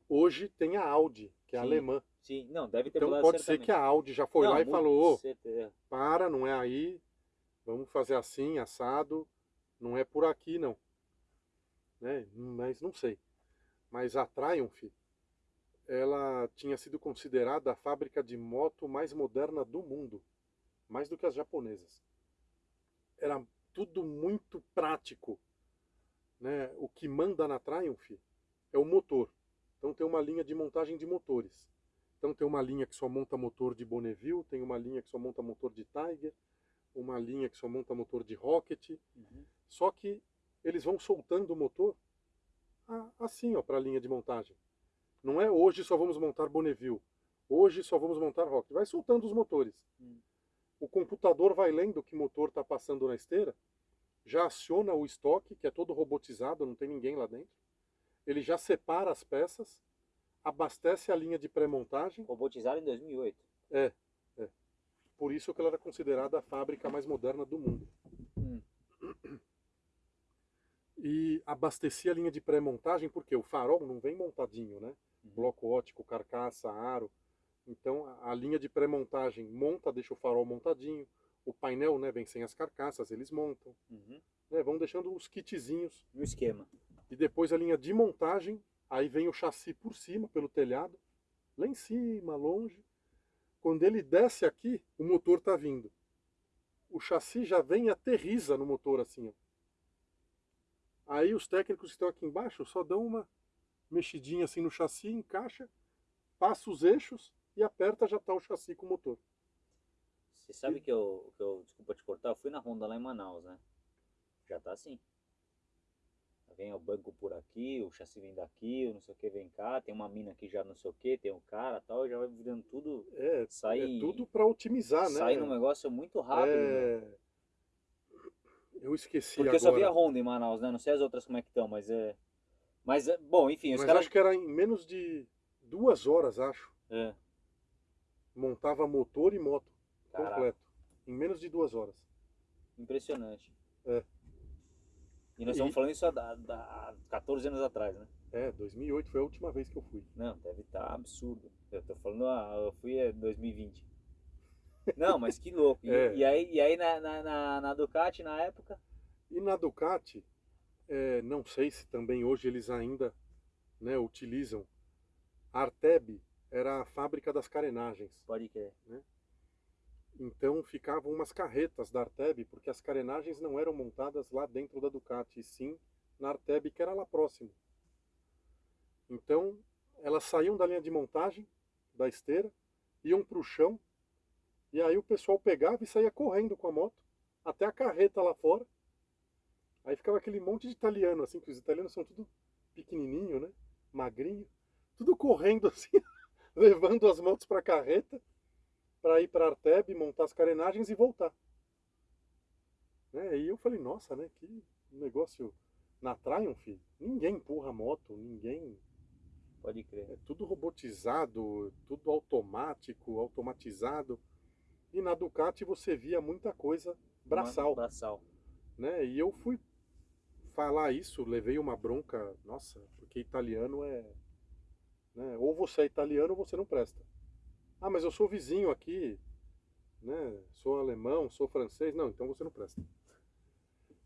Hoje tem a Audi, que é Sim. alemã. Sim, não, deve ter Então pode certamente. ser que a Audi já foi não, lá e falou, certeza. para, não é aí, vamos fazer assim, assado, não é por aqui não. Né? Mas não sei. Mas a Triumph, ela tinha sido considerada a fábrica de moto mais moderna do mundo, mais do que as japonesas. Era tudo muito prático. Né? O que manda na Triumph é o motor. Então tem uma linha de montagem de motores. Então tem uma linha que só monta motor de Bonneville, tem uma linha que só monta motor de Tiger, uma linha que só monta motor de Rocket. Uhum. Só que eles vão soltando o motor assim, ó, para a linha de montagem. Não é hoje só vamos montar Bonneville, hoje só vamos montar Rocket. Vai soltando os motores. Uhum. O computador vai lendo que motor está passando na esteira, já aciona o estoque, que é todo robotizado, não tem ninguém lá dentro. Ele já separa as peças, abastece a linha de pré-montagem. Robotizado em 2008. É, é. Por isso que ela era considerada a fábrica mais moderna do mundo. Hum. [CLEARS THROAT] E abastecia a linha de pré-montagem, porque o farol não vem montadinho, né? Uhum. Bloco ótico, carcaça, aro. Então a, a linha de pré-montagem monta, deixa o farol montadinho. O painel né, vem sem as carcaças, eles montam. Uhum. Né, vão deixando os kitzinhos. No esquema. E depois a linha de montagem, aí vem o chassi por cima, pelo telhado, lá em cima, longe. Quando ele desce aqui, o motor está vindo. O chassi já vem e aterriza no motor assim. Ó. Aí os técnicos que estão aqui embaixo só dão uma mexidinha assim no chassi, encaixa, passa os eixos e aperta, já está o chassi com o motor. Você sabe que eu, que eu, desculpa te cortar, eu fui na Honda lá em Manaus, né? Já tá assim. Vem o banco por aqui, o chassi vem daqui, o não sei o que vem cá, tem uma mina aqui já não sei o que, tem um cara tal, já vai virando tudo. É, sai, é tudo para otimizar, sai né? Sai num negócio muito rápido. É... Né? Eu esqueci Porque agora. eu só vi a Honda em Manaus, né? Não sei as outras como é que estão, mas é. Mas, é... bom, enfim, os Mas caras. acho que era em menos de duas horas, acho. É. Montava motor e moto Caraca. completo. Em menos de duas horas. Impressionante. É. E nós estamos falando isso há, há 14 anos atrás, né? É, 2008 foi a última vez que eu fui. Não, deve estar tá absurdo. Eu tô falando, ah, eu fui em 2020. Não, mas que louco. E, [LAUGHS] é. e aí, e aí na, na, na, Ducati, na época? E na Ducati, é, não sei se também hoje eles ainda né, utilizam. A Arteb era a fábrica das carenagens. Pode crer. Né? Então ficavam umas carretas da Arteb, porque as carenagens não eram montadas lá dentro da Ducati, e sim na Arteb, que era lá próximo. Então elas saíam da linha de montagem, da esteira, iam para o chão, e aí o pessoal pegava e saía correndo com a moto, até a carreta lá fora. Aí ficava aquele monte de italiano, assim, que os italianos são tudo pequenininho, né? Magrinho, tudo correndo assim, [LAUGHS] levando as motos para a carreta para ir para Arteb, montar as carenagens e voltar. Né? E eu falei, nossa, né? Que negócio na Triumph, ninguém empurra moto, ninguém. Pode crer. É tudo robotizado, tudo automático, automatizado. E na Ducati você via muita coisa braçal. braçal. Né? E eu fui falar isso, levei uma bronca, nossa, porque italiano é. Né? Ou você é italiano ou você não presta. Ah, mas eu sou vizinho aqui, né? Sou alemão, sou francês. Não, então você não presta.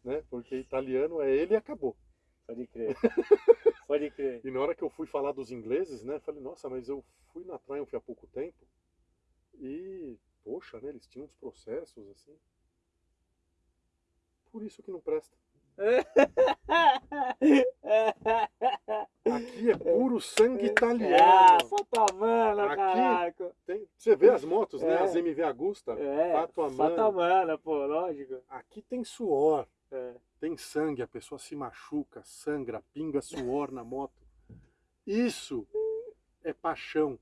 Né? Porque italiano é ele e acabou. Pode crer. [LAUGHS] Pode crer. E na hora que eu fui falar dos ingleses, né? Falei, nossa, mas eu fui na Triumph há pouco tempo e, poxa, né? Eles tinham uns processos assim. Por isso que não presta. Aqui é puro sangue italiano. Ah, Fatamana, caraca. Tem, você vê as motos, é. né? As MV Agusta, é, Fatamana. Fatamana, pô, lógico. Aqui tem suor, é. tem sangue, a pessoa se machuca, sangra, pinga suor na moto. Isso é paixão.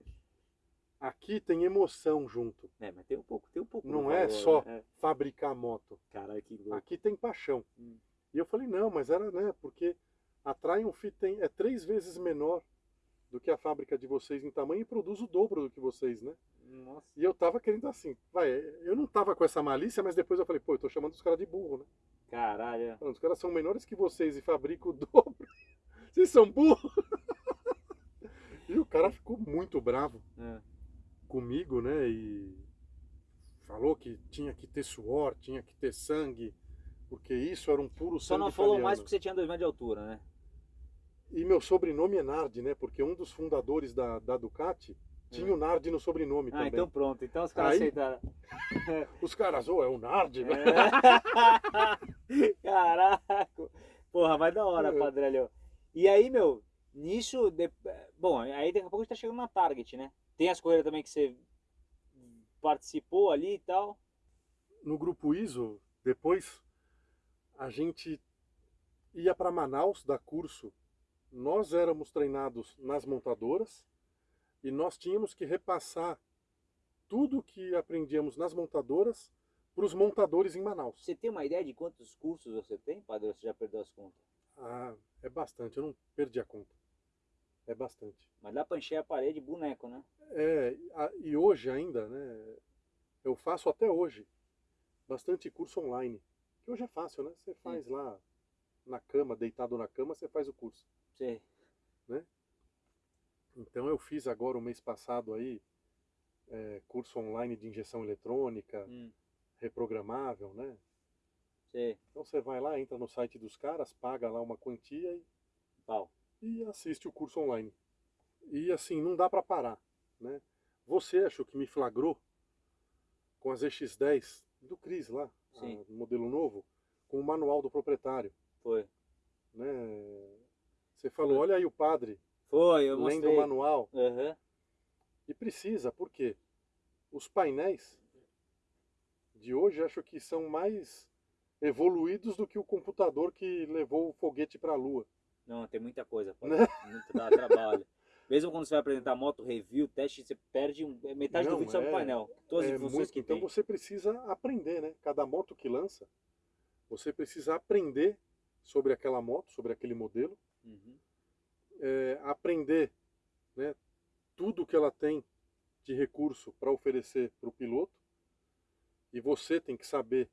Aqui tem emoção junto. É, mas tem um pouco, tem um pouco. Não é só né? fabricar moto. Caralho, que louco. Aqui tem paixão. Hum. E eu falei, não, mas era, né, porque a Triumph tem, é três vezes menor do que a fábrica de vocês em tamanho e produz o dobro do que vocês, né? Nossa. E eu tava querendo assim, vai, eu não tava com essa malícia, mas depois eu falei, pô, eu tô chamando os caras de burro, né? Caralho. Os caras são menores que vocês e fabricam o [LAUGHS] dobro. Vocês são burros. e o cara ficou muito bravo é. comigo, né? E falou que tinha que ter suor, tinha que ter sangue, porque isso era um puro Só sangue não falou italiano. mais porque você tinha dois metros de altura, né? E meu sobrenome é Nardi, né? Porque um dos fundadores da, da Ducati tinha o Nardi no sobrenome ah, também. então pronto. Então os caras aceitaram. [LAUGHS] os caras, ô, oh, é o Nardi, né? É. [LAUGHS] Caraca. Porra, vai da hora, é. Padrelho. E aí, meu, nisso... De... Bom, aí daqui a pouco a gente tá chegando na Target, né? Tem as corridas também que você participou ali e tal. No grupo ISO, depois a gente ia para Manaus dar curso. Nós éramos treinados nas montadoras e nós tínhamos que repassar tudo que aprendíamos nas montadoras para os montadores em Manaus. Você tem uma ideia de quantos cursos você tem, padre? Você já perdeu as contas? Ah, é bastante. Eu não perdi a conta. É bastante. Mas dá para encher a parede boneco, né? É, e hoje ainda, né? Eu faço até hoje bastante curso online. Hoje é fácil, né? Você faz Sim. lá na cama, deitado na cama, você faz o curso. Sim. Né? Então eu fiz agora o mês passado aí é, curso online de injeção eletrônica, hum. reprogramável, né? Sim. Então você vai lá, entra no site dos caras, paga lá uma quantia e, Pau. e assiste o curso online. E assim, não dá para parar, né? Você achou que me flagrou com as EX10 do Cris lá, Sim. A, modelo novo, com o manual do proprietário. Foi. Né? Você falou, olha aí o padre. Foi, eu lendo mostrei. o manual. Uhum. E precisa, por quê? Os painéis de hoje acho que são mais evoluídos do que o computador que levou o foguete para a Lua. Não, tem muita coisa, pode, né? muito dá trabalho. [LAUGHS] Mesmo quando você vai apresentar moto, review, teste, você perde é metade Não, do vídeo é, sobre o painel. Todas as é funções muito, que Então tem. você precisa aprender, né? Cada moto que lança, você precisa aprender sobre aquela moto, sobre aquele modelo. Uhum. É, aprender né, tudo que ela tem de recurso para oferecer para o piloto. E você tem que saber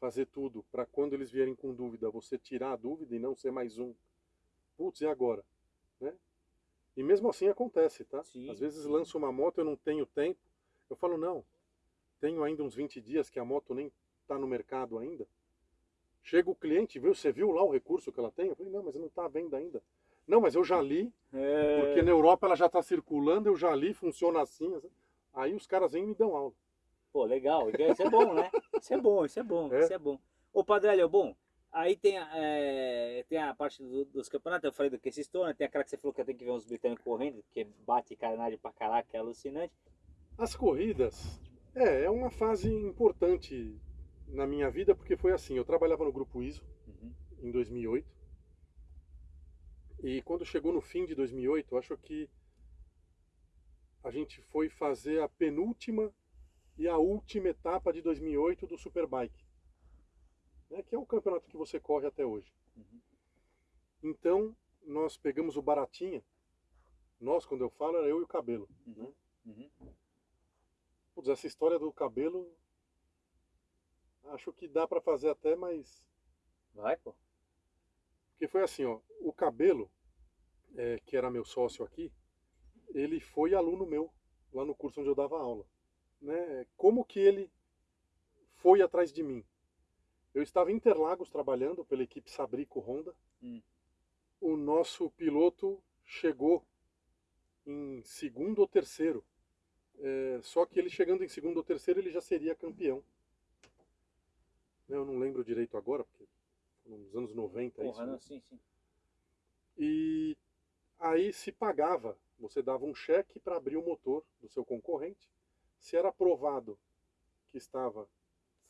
fazer tudo para quando eles vierem com dúvida, você tirar a dúvida e não ser mais um. Putz, e agora? Né? E mesmo assim acontece, tá? Sim, Às vezes lanço uma moto, eu não tenho tempo. Eu falo, não, tenho ainda uns 20 dias que a moto nem está no mercado ainda. Chega o cliente, viu, você viu lá o recurso que ela tem? Eu falei, não, mas não está à venda ainda. Não, mas eu já li, é... porque na Europa ela já está circulando, eu já li, funciona assim. Aí os caras vêm e me dão aula. Pô, legal, isso é bom, né? Isso é bom, isso é bom, [LAUGHS] é? isso é bom. Ô, Padre bom, Aí tem, é, tem a parte do, dos campeonatos, eu falei do que se estoura, tem aquela que você falou que eu tenho que ver uns britânicos correndo, que bate carenagem pra caraca, é alucinante. As corridas, é, é uma fase importante na minha vida, porque foi assim, eu trabalhava no Grupo ISO uhum. em 2008, e quando chegou no fim de 2008, acho que a gente foi fazer a penúltima e a última etapa de 2008 do Superbike né, que é o campeonato que você corre até hoje. Uhum. Então, nós pegamos o Baratinha, nós, quando eu falo, era eu e o Cabelo. Uhum. Né? Uhum. Putz, essa história do Cabelo, acho que dá para fazer até, mas... Vai, pô. Porque foi assim, ó, o Cabelo, é, que era meu sócio aqui, ele foi aluno meu lá no curso onde eu dava aula. Né? Como que ele foi atrás de mim? Eu estava em Interlagos trabalhando pela equipe Sabrico Honda. Hum. O nosso piloto chegou em segundo ou terceiro. É, só que ele chegando em segundo ou terceiro ele já seria campeão. Eu não lembro direito agora, porque nos anos 90 Porra, isso. Né? Não, sim, sim. E aí se pagava, você dava um cheque para abrir o motor do seu concorrente. Se era aprovado que estava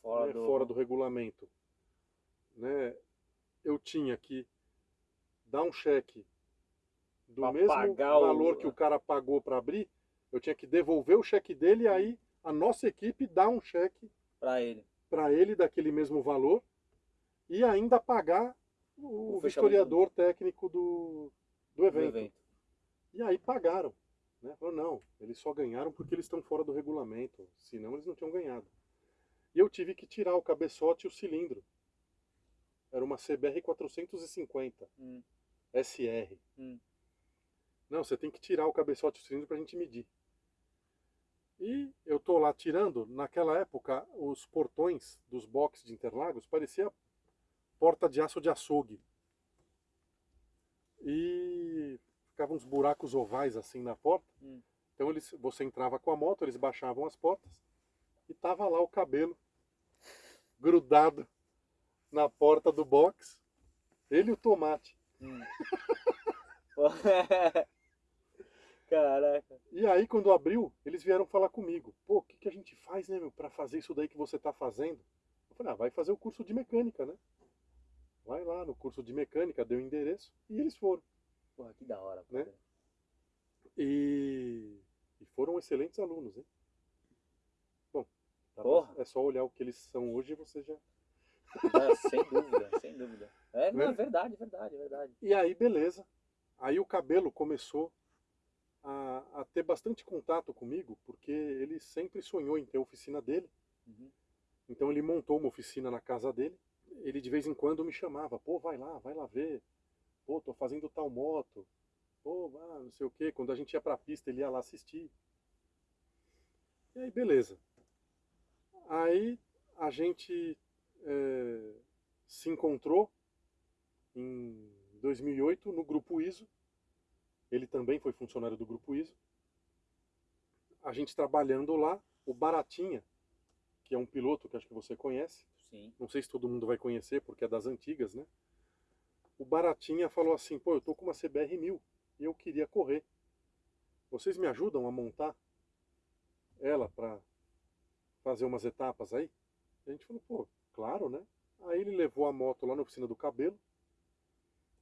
fora, né, do... fora do regulamento, né, eu tinha que dar um cheque do pra mesmo valor o... que o cara pagou para abrir, eu tinha que devolver o cheque dele e aí a nossa equipe dá um cheque para ele. Para ele daquele mesmo valor e ainda pagar o, o vistoriador técnico do, do evento. do, evento. E aí pagaram. Né? Falaram, não, eles só ganharam porque eles estão fora do regulamento, senão eles não tinham ganhado. E eu tive que tirar o cabeçote e o cilindro. Era uma CBR 450 hum. SR. Hum. Não, você tem que tirar o cabeçote e o cilindro para a gente medir. E eu tô lá tirando, naquela época os portões dos boxes de Interlagos parecia porta de aço de açougue. E ficavam uns buracos ovais assim na porta. Hum. Então eles, você entrava com a moto, eles baixavam as portas e tava lá o cabelo grudado na porta do box. Ele e o tomate. Hum. [LAUGHS] Caraca. E aí, quando abriu, eles vieram falar comigo. Pô, o que, que a gente faz, né, meu, pra fazer isso daí que você tá fazendo? Eu falei, ah, vai fazer o curso de mecânica, né? Vai lá no curso de mecânica, deu o endereço e eles foram. Porra, que da hora. Né? E, e foram excelentes alunos, hein? Bom, tá é só olhar o que eles são hoje e você já... É, sem dúvida, sem dúvida. É, não, é verdade, verdade, verdade. E aí, beleza. Aí o cabelo começou a, a, ter bastante contato comigo, porque ele sempre sonhou em ter a oficina dele. Uhum. Então ele montou uma oficina na casa dele ele de vez em quando me chamava, pô, vai lá, vai lá ver, pô, tô fazendo tal moto, pô, ah, não sei o que, quando a gente ia pra pista ele ia lá assistir. E aí, beleza. Aí a gente é, se encontrou em 2008 no Grupo ISO, ele também foi funcionário do Grupo ISO. A gente trabalhando lá, o Baratinha, que é um piloto que acho que você conhece, Sim. Não sei se todo mundo vai conhecer, porque é das antigas, né? O Baratinha falou assim, pô, eu tô com uma CBR 1000 e eu queria correr. Vocês me ajudam a montar ela para fazer umas etapas aí? A gente falou, pô, claro, né? Aí ele levou a moto lá na oficina do Cabelo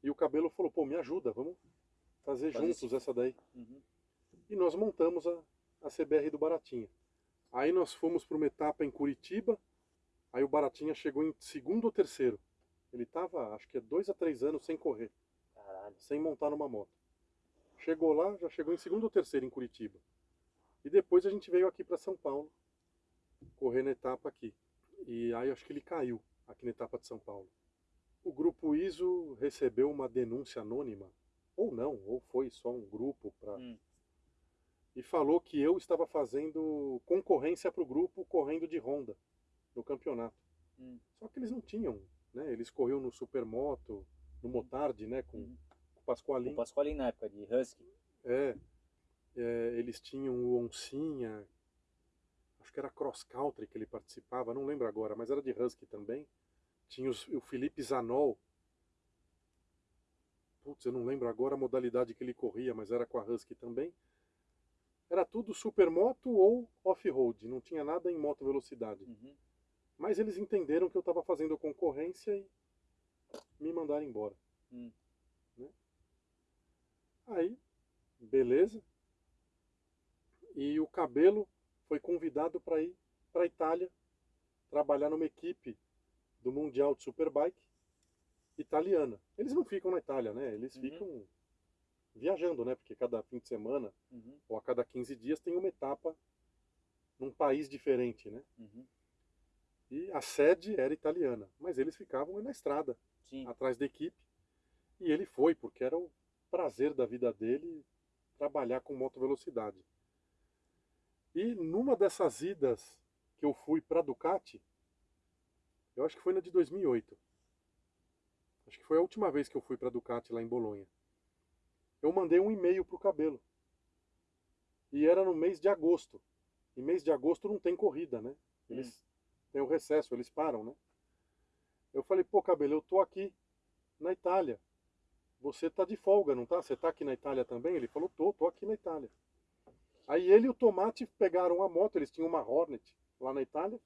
e o Cabelo falou, pô, me ajuda, vamos fazer Faz juntos isso. essa daí. Uhum. E nós montamos a, a CBR do Baratinha. Aí nós fomos para uma etapa em Curitiba, Aí o Baratinha chegou em segundo ou terceiro. Ele estava, acho que é dois a três anos sem correr. Caralho. Sem montar numa moto. Chegou lá, já chegou em segundo ou terceiro em Curitiba. E depois a gente veio aqui para São Paulo, correr na etapa aqui. E aí acho que ele caiu aqui na etapa de São Paulo. O grupo ISO recebeu uma denúncia anônima, ou não, ou foi só um grupo para. Hum. E falou que eu estava fazendo concorrência para o grupo correndo de Honda no campeonato. Hum. Só que eles não tinham, né? Eles corriam no Supermoto, no Motard, né? Com, hum. com o Pasqualin. O Pasqualin na época de Husky. É, é, eles tinham o Oncinha, que era cross country que ele participava, não lembro agora, mas era de Husky também. Tinha os, o Felipe Zanol. Putz, eu não lembro agora a modalidade que ele corria, mas era com a Husky também. Era tudo supermoto ou off-road, não tinha nada em moto velocidade. Uhum. Mas eles entenderam que eu estava fazendo concorrência e me mandaram embora. Hum. Né? Aí, beleza. E o Cabelo foi convidado para ir para a Itália trabalhar numa equipe do Mundial de Superbike italiana. Eles não ficam na Itália, né? Eles uhum. ficam viajando, né? Porque cada fim de semana uhum. ou a cada 15 dias tem uma etapa num país diferente, né? Uhum. E a sede era italiana, mas eles ficavam na estrada, Sim. atrás da equipe. E ele foi, porque era o prazer da vida dele trabalhar com moto velocidade. E numa dessas idas que eu fui para Ducati, eu acho que foi na de 2008. Acho que foi a última vez que eu fui para Ducati lá em Bolonha. Eu mandei um e-mail pro cabelo. E era no mês de agosto. E mês de agosto não tem corrida, né? Eles hum. têm o recesso, eles param, né? Eu falei, pô, cabelo, eu tô aqui na Itália. Você tá de folga, não tá? Você tá aqui na Itália também? Ele falou, tô, tô aqui na Itália. Aí ele e o Tomate pegaram a moto, eles tinham uma Hornet lá na Itália,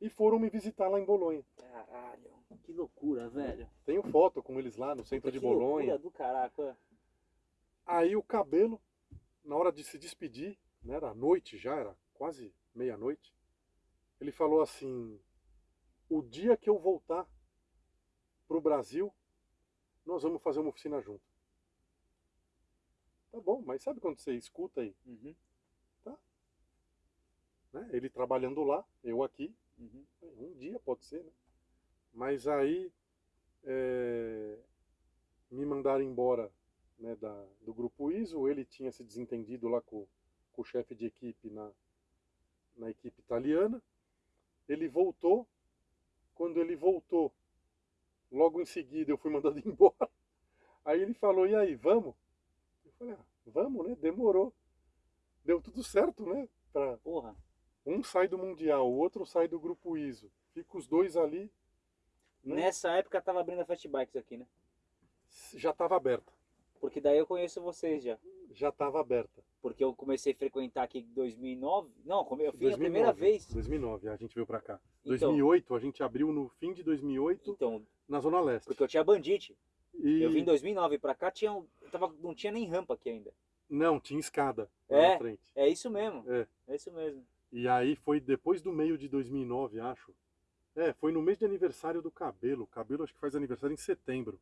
e foram me visitar lá em Bolonha. Caralho, que loucura, velho. Tenho foto com eles lá no centro que de Bolonha. Loucura do caraca. Aí o cabelo, na hora de se despedir, né, era noite já, era quase meia-noite, ele falou assim: o dia que eu voltar pro Brasil, nós vamos fazer uma oficina junto. Tá bom, mas sabe quando você escuta aí? Uhum. Tá. Né? Ele trabalhando lá, eu aqui. Uhum. Um dia pode ser, né? Mas aí é, me mandaram embora né, da, do grupo ISO. Ele tinha se desentendido lá com, com o chefe de equipe na, na equipe italiana. Ele voltou. Quando ele voltou, logo em seguida eu fui [LAUGHS] mandado embora. Aí ele falou: E aí, vamos? Falei, ah, vamos, né? Demorou. Deu tudo certo, né? Pra... Porra. Um sai do Mundial, o outro sai do grupo ISO. Fica os dois ali. Né? Nessa época tava abrindo a Fast Bikes aqui, né? Já tava aberta. Porque daí eu conheço vocês já. Já tava aberta. Porque eu comecei a frequentar aqui em 2009. Não, eu fui 2009, a primeira vez. 2009, a gente veio pra cá. Então, 2008, a gente abriu no fim de 2008 então, na Zona Leste. Porque eu tinha Bandite. E... Eu vim em 2009 pra cá, tinha, tava, não tinha nem rampa aqui ainda. Não, tinha escada é, na frente. É isso mesmo. É. é isso mesmo. E aí foi depois do meio de 2009, acho. É, foi no mês de aniversário do Cabelo. O Cabelo acho que faz aniversário em setembro.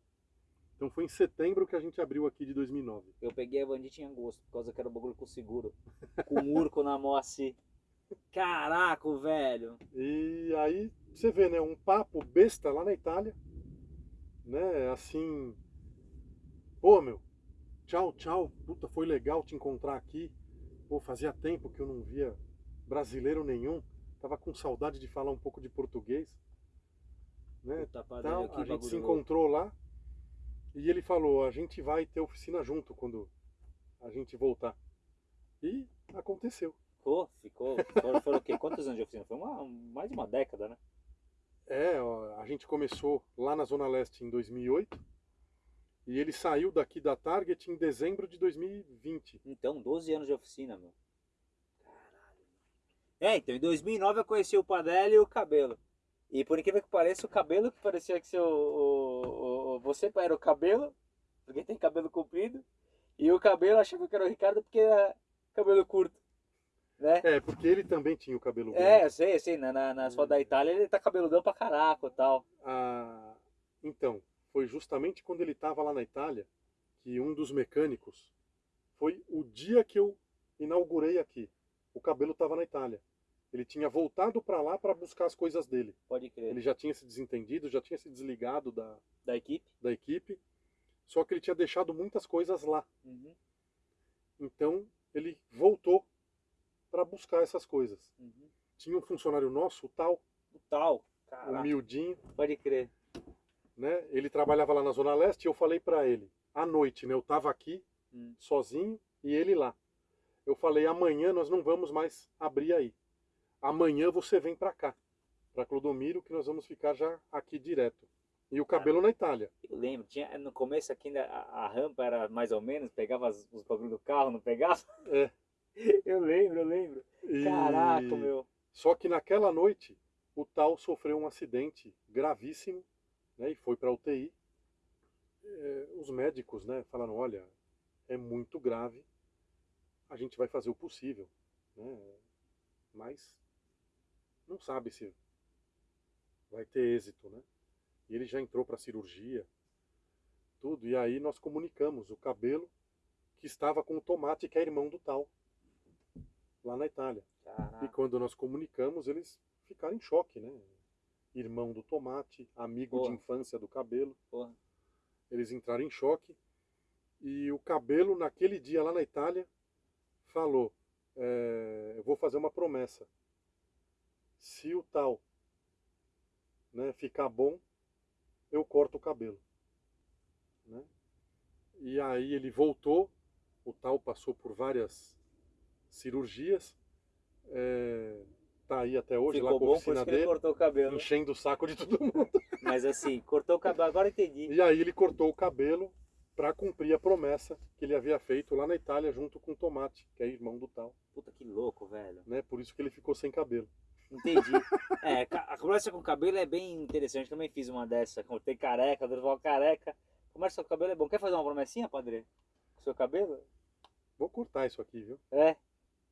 Então foi em setembro que a gente abriu aqui de 2009. Eu peguei a Bandit em agosto, por causa que era o bagulho com seguro. Com o Urco na mão assim. Caraca, velho. E aí, você vê, né? Um papo besta lá na Itália né? Assim, pô, meu, tchau, tchau, puta, foi legal te encontrar aqui. Pô, fazia tempo que eu não via brasileiro nenhum. Tava com saudade de falar um pouco de português. Né? Então, a gente se encontrou lá e ele falou, a gente vai ter oficina junto quando a gente voltar. E aconteceu. Pô, ficou. Foram, foram o quê? Quantos anos de oficina? Foi uma, mais de uma década, né? É, a gente começou lá na Zona Leste em 2008 e ele saiu daqui da Target em dezembro de 2020. Então, 12 anos de oficina, meu. Caralho. É, então em 2009 eu conheci o Padelli e o Cabelo. E por incrível que pareça, o cabelo que parecia que seu, o, o, você era o cabelo, porque tem cabelo comprido, e o cabelo achava que era o Ricardo porque era cabelo curto. Né? É, porque ele também tinha o cabelo grande. É, sei, sei. Na, na, nas fotos da. Itália ele tá cabeludão pra caraca e tal. Ah, então, foi justamente quando ele tava lá na Itália que um dos mecânicos foi o dia que eu inaugurei aqui. O cabelo tava na Itália. Ele tinha voltado para lá para buscar as coisas dele. Pode crer. Ele já tinha se desentendido, já tinha se desligado da, da equipe. Da equipe. Só que ele tinha deixado muitas coisas lá. Uhum. Então ele voltou para buscar essas coisas. Uhum. Tinha um funcionário nosso, o Tal. O Tal, Caraca. humildinho. Pode crer. Né? Ele trabalhava lá na Zona Leste e eu falei para ele, à noite, né? Eu tava aqui, hum. sozinho, e ele lá. Eu falei, amanhã nós não vamos mais abrir aí. Amanhã você vem para cá, para Clodomiro, que nós vamos ficar já aqui direto. E o cabelo ah, na Itália. Eu lembro, tinha, no começo aqui a, a rampa era mais ou menos, pegava os, os bagulho do carro, não pegava? É. [LAUGHS] Eu lembro, eu lembro. E... Caraca, meu. Só que naquela noite, o tal sofreu um acidente gravíssimo né, e foi para UTI. É, os médicos né, falaram: olha, é muito grave, a gente vai fazer o possível. Né, mas não sabe se vai ter êxito. Né? E ele já entrou para cirurgia, tudo. E aí nós comunicamos o cabelo que estava com o tomate, que é irmão do tal lá na Itália. Caraca. E quando nós comunicamos, eles ficaram em choque, né? Irmão do tomate, amigo Porra. de infância do cabelo. Porra. Eles entraram em choque. E o cabelo, naquele dia lá na Itália, falou: é, Eu vou fazer uma promessa. Se o tal né, ficar bom, eu corto o cabelo. Né? E aí ele voltou, o tal passou por várias cirurgias, é, tá aí até hoje Ficou lá com bom, a oficina dele, cortou o cabelo. enchendo o saco de todo mundo. [LAUGHS] Mas assim, cortou o cabelo, agora entendi. E aí ele cortou o cabelo para cumprir a promessa que ele havia feito lá na Itália junto com o Tomate, que é irmão do tal. Puta que louco, velho. Né? Por isso que ele ficou sem cabelo. Entendi. [LAUGHS] É, a conversa com cabelo é bem interessante. Também fiz uma dessa. Cortei careca, Durval careca. Conversa com cabelo é bom. Quer fazer uma promessinha, padre? Com seu cabelo? Vou cortar isso aqui, viu? É.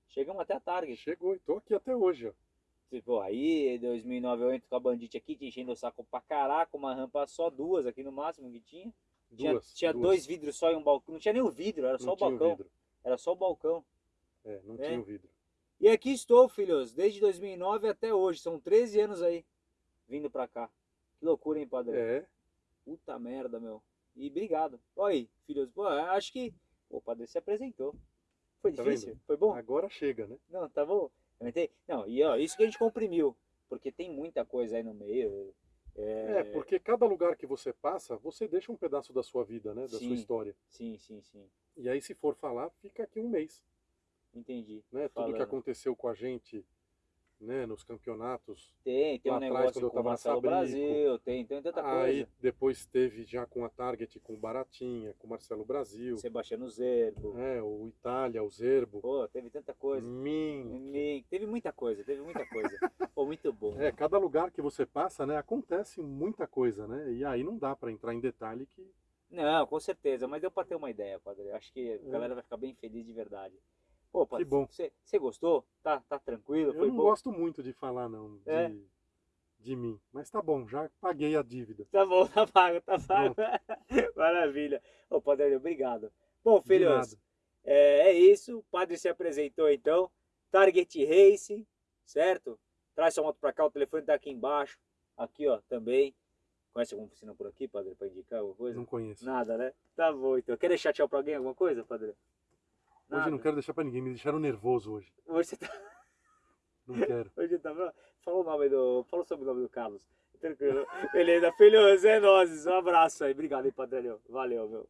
Chegamos até a Target. Chegou e tô aqui até hoje, ó. Tipo, aí 2009 eu entro com a Bandite aqui, te enchendo o saco pra caraca, uma rampa só, duas aqui no máximo que tinha. Duas. Tinha, tinha duas. dois vidros só e um balcão. Não tinha nem o vidro, era só não o balcão. O. Era só o balcão. É, não É. tinha o vidro. E aqui estou, filhos, desde 2009 até hoje. São 13 anos aí, vindo pra cá. Que loucura, hein, padre? É, Puta merda, meu. E obrigado. Olha aí, filhos. Pô, acho que o padre se apresentou. Foi Tá difícil? vendo? Foi bom? agora chega, né? Não, tá bom. Não, e ó, isso que a gente comprimiu. Porque tem muita coisa aí no meio. É, porque cada lugar que você passa, você deixa um pedaço da sua vida, né? Da Sim. sua história. Sim, sim, sim. E aí, se for falar, fica aqui um mês. Entendi. Né? Tudo que aconteceu com a gente né? nos campeonatos. Tem, tem um atrás, negócio quando com o tava Marcelo Sabrico. Brasil, tem, tem tanta Aí coisa. depois teve já com a Target, com o Baratinha, com o Marcelo Brasil, Sebastiano Zerbo. né? o Itália, o Zerbo, Pô, teve tanta coisa. Min. Me- Teve muita coisa, teve muita coisa. [LAUGHS] Pô, muito bom. É, cada lugar que você passa, né, acontece muita coisa, né? E aí não dá para entrar em detalhe que Não, com certeza, mas deu pra ter uma ideia, padre. Acho que a galera vai ficar bem feliz de verdade. Pô, padre, É. bom. Você gostou? Tá, tá tranquilo? eu não bom? gosto muito de falar não de, É. de mim, mas tá bom, já paguei a dívida. Tá bom, tá pago, tá pago. [LAUGHS] Maravilha. Ô, padre, obrigado. Bom, filhos, é, é isso. O padre se apresentou então. Target Racing, certo? Traz sua moto pra cá, o telefone tá aqui embaixo. Aqui, ó, também. Conhece alguma oficina por aqui, padre, pra indicar alguma coisa? Não conheço. Nada, né? Tá bom, então. Quer deixar tchau pra alguém, alguma coisa, padre? Hoje eu não quero deixar pra ninguém, me deixaram nervoso hoje. Hoje você tá... [LAUGHS] Não quero. Hoje tá... Fala o nome do... Fala sobre o nome do Carlos. Tranquilo. Beleza, filhos, é nóis. Um abraço aí. Obrigado, hein, padre. Valeu, meu.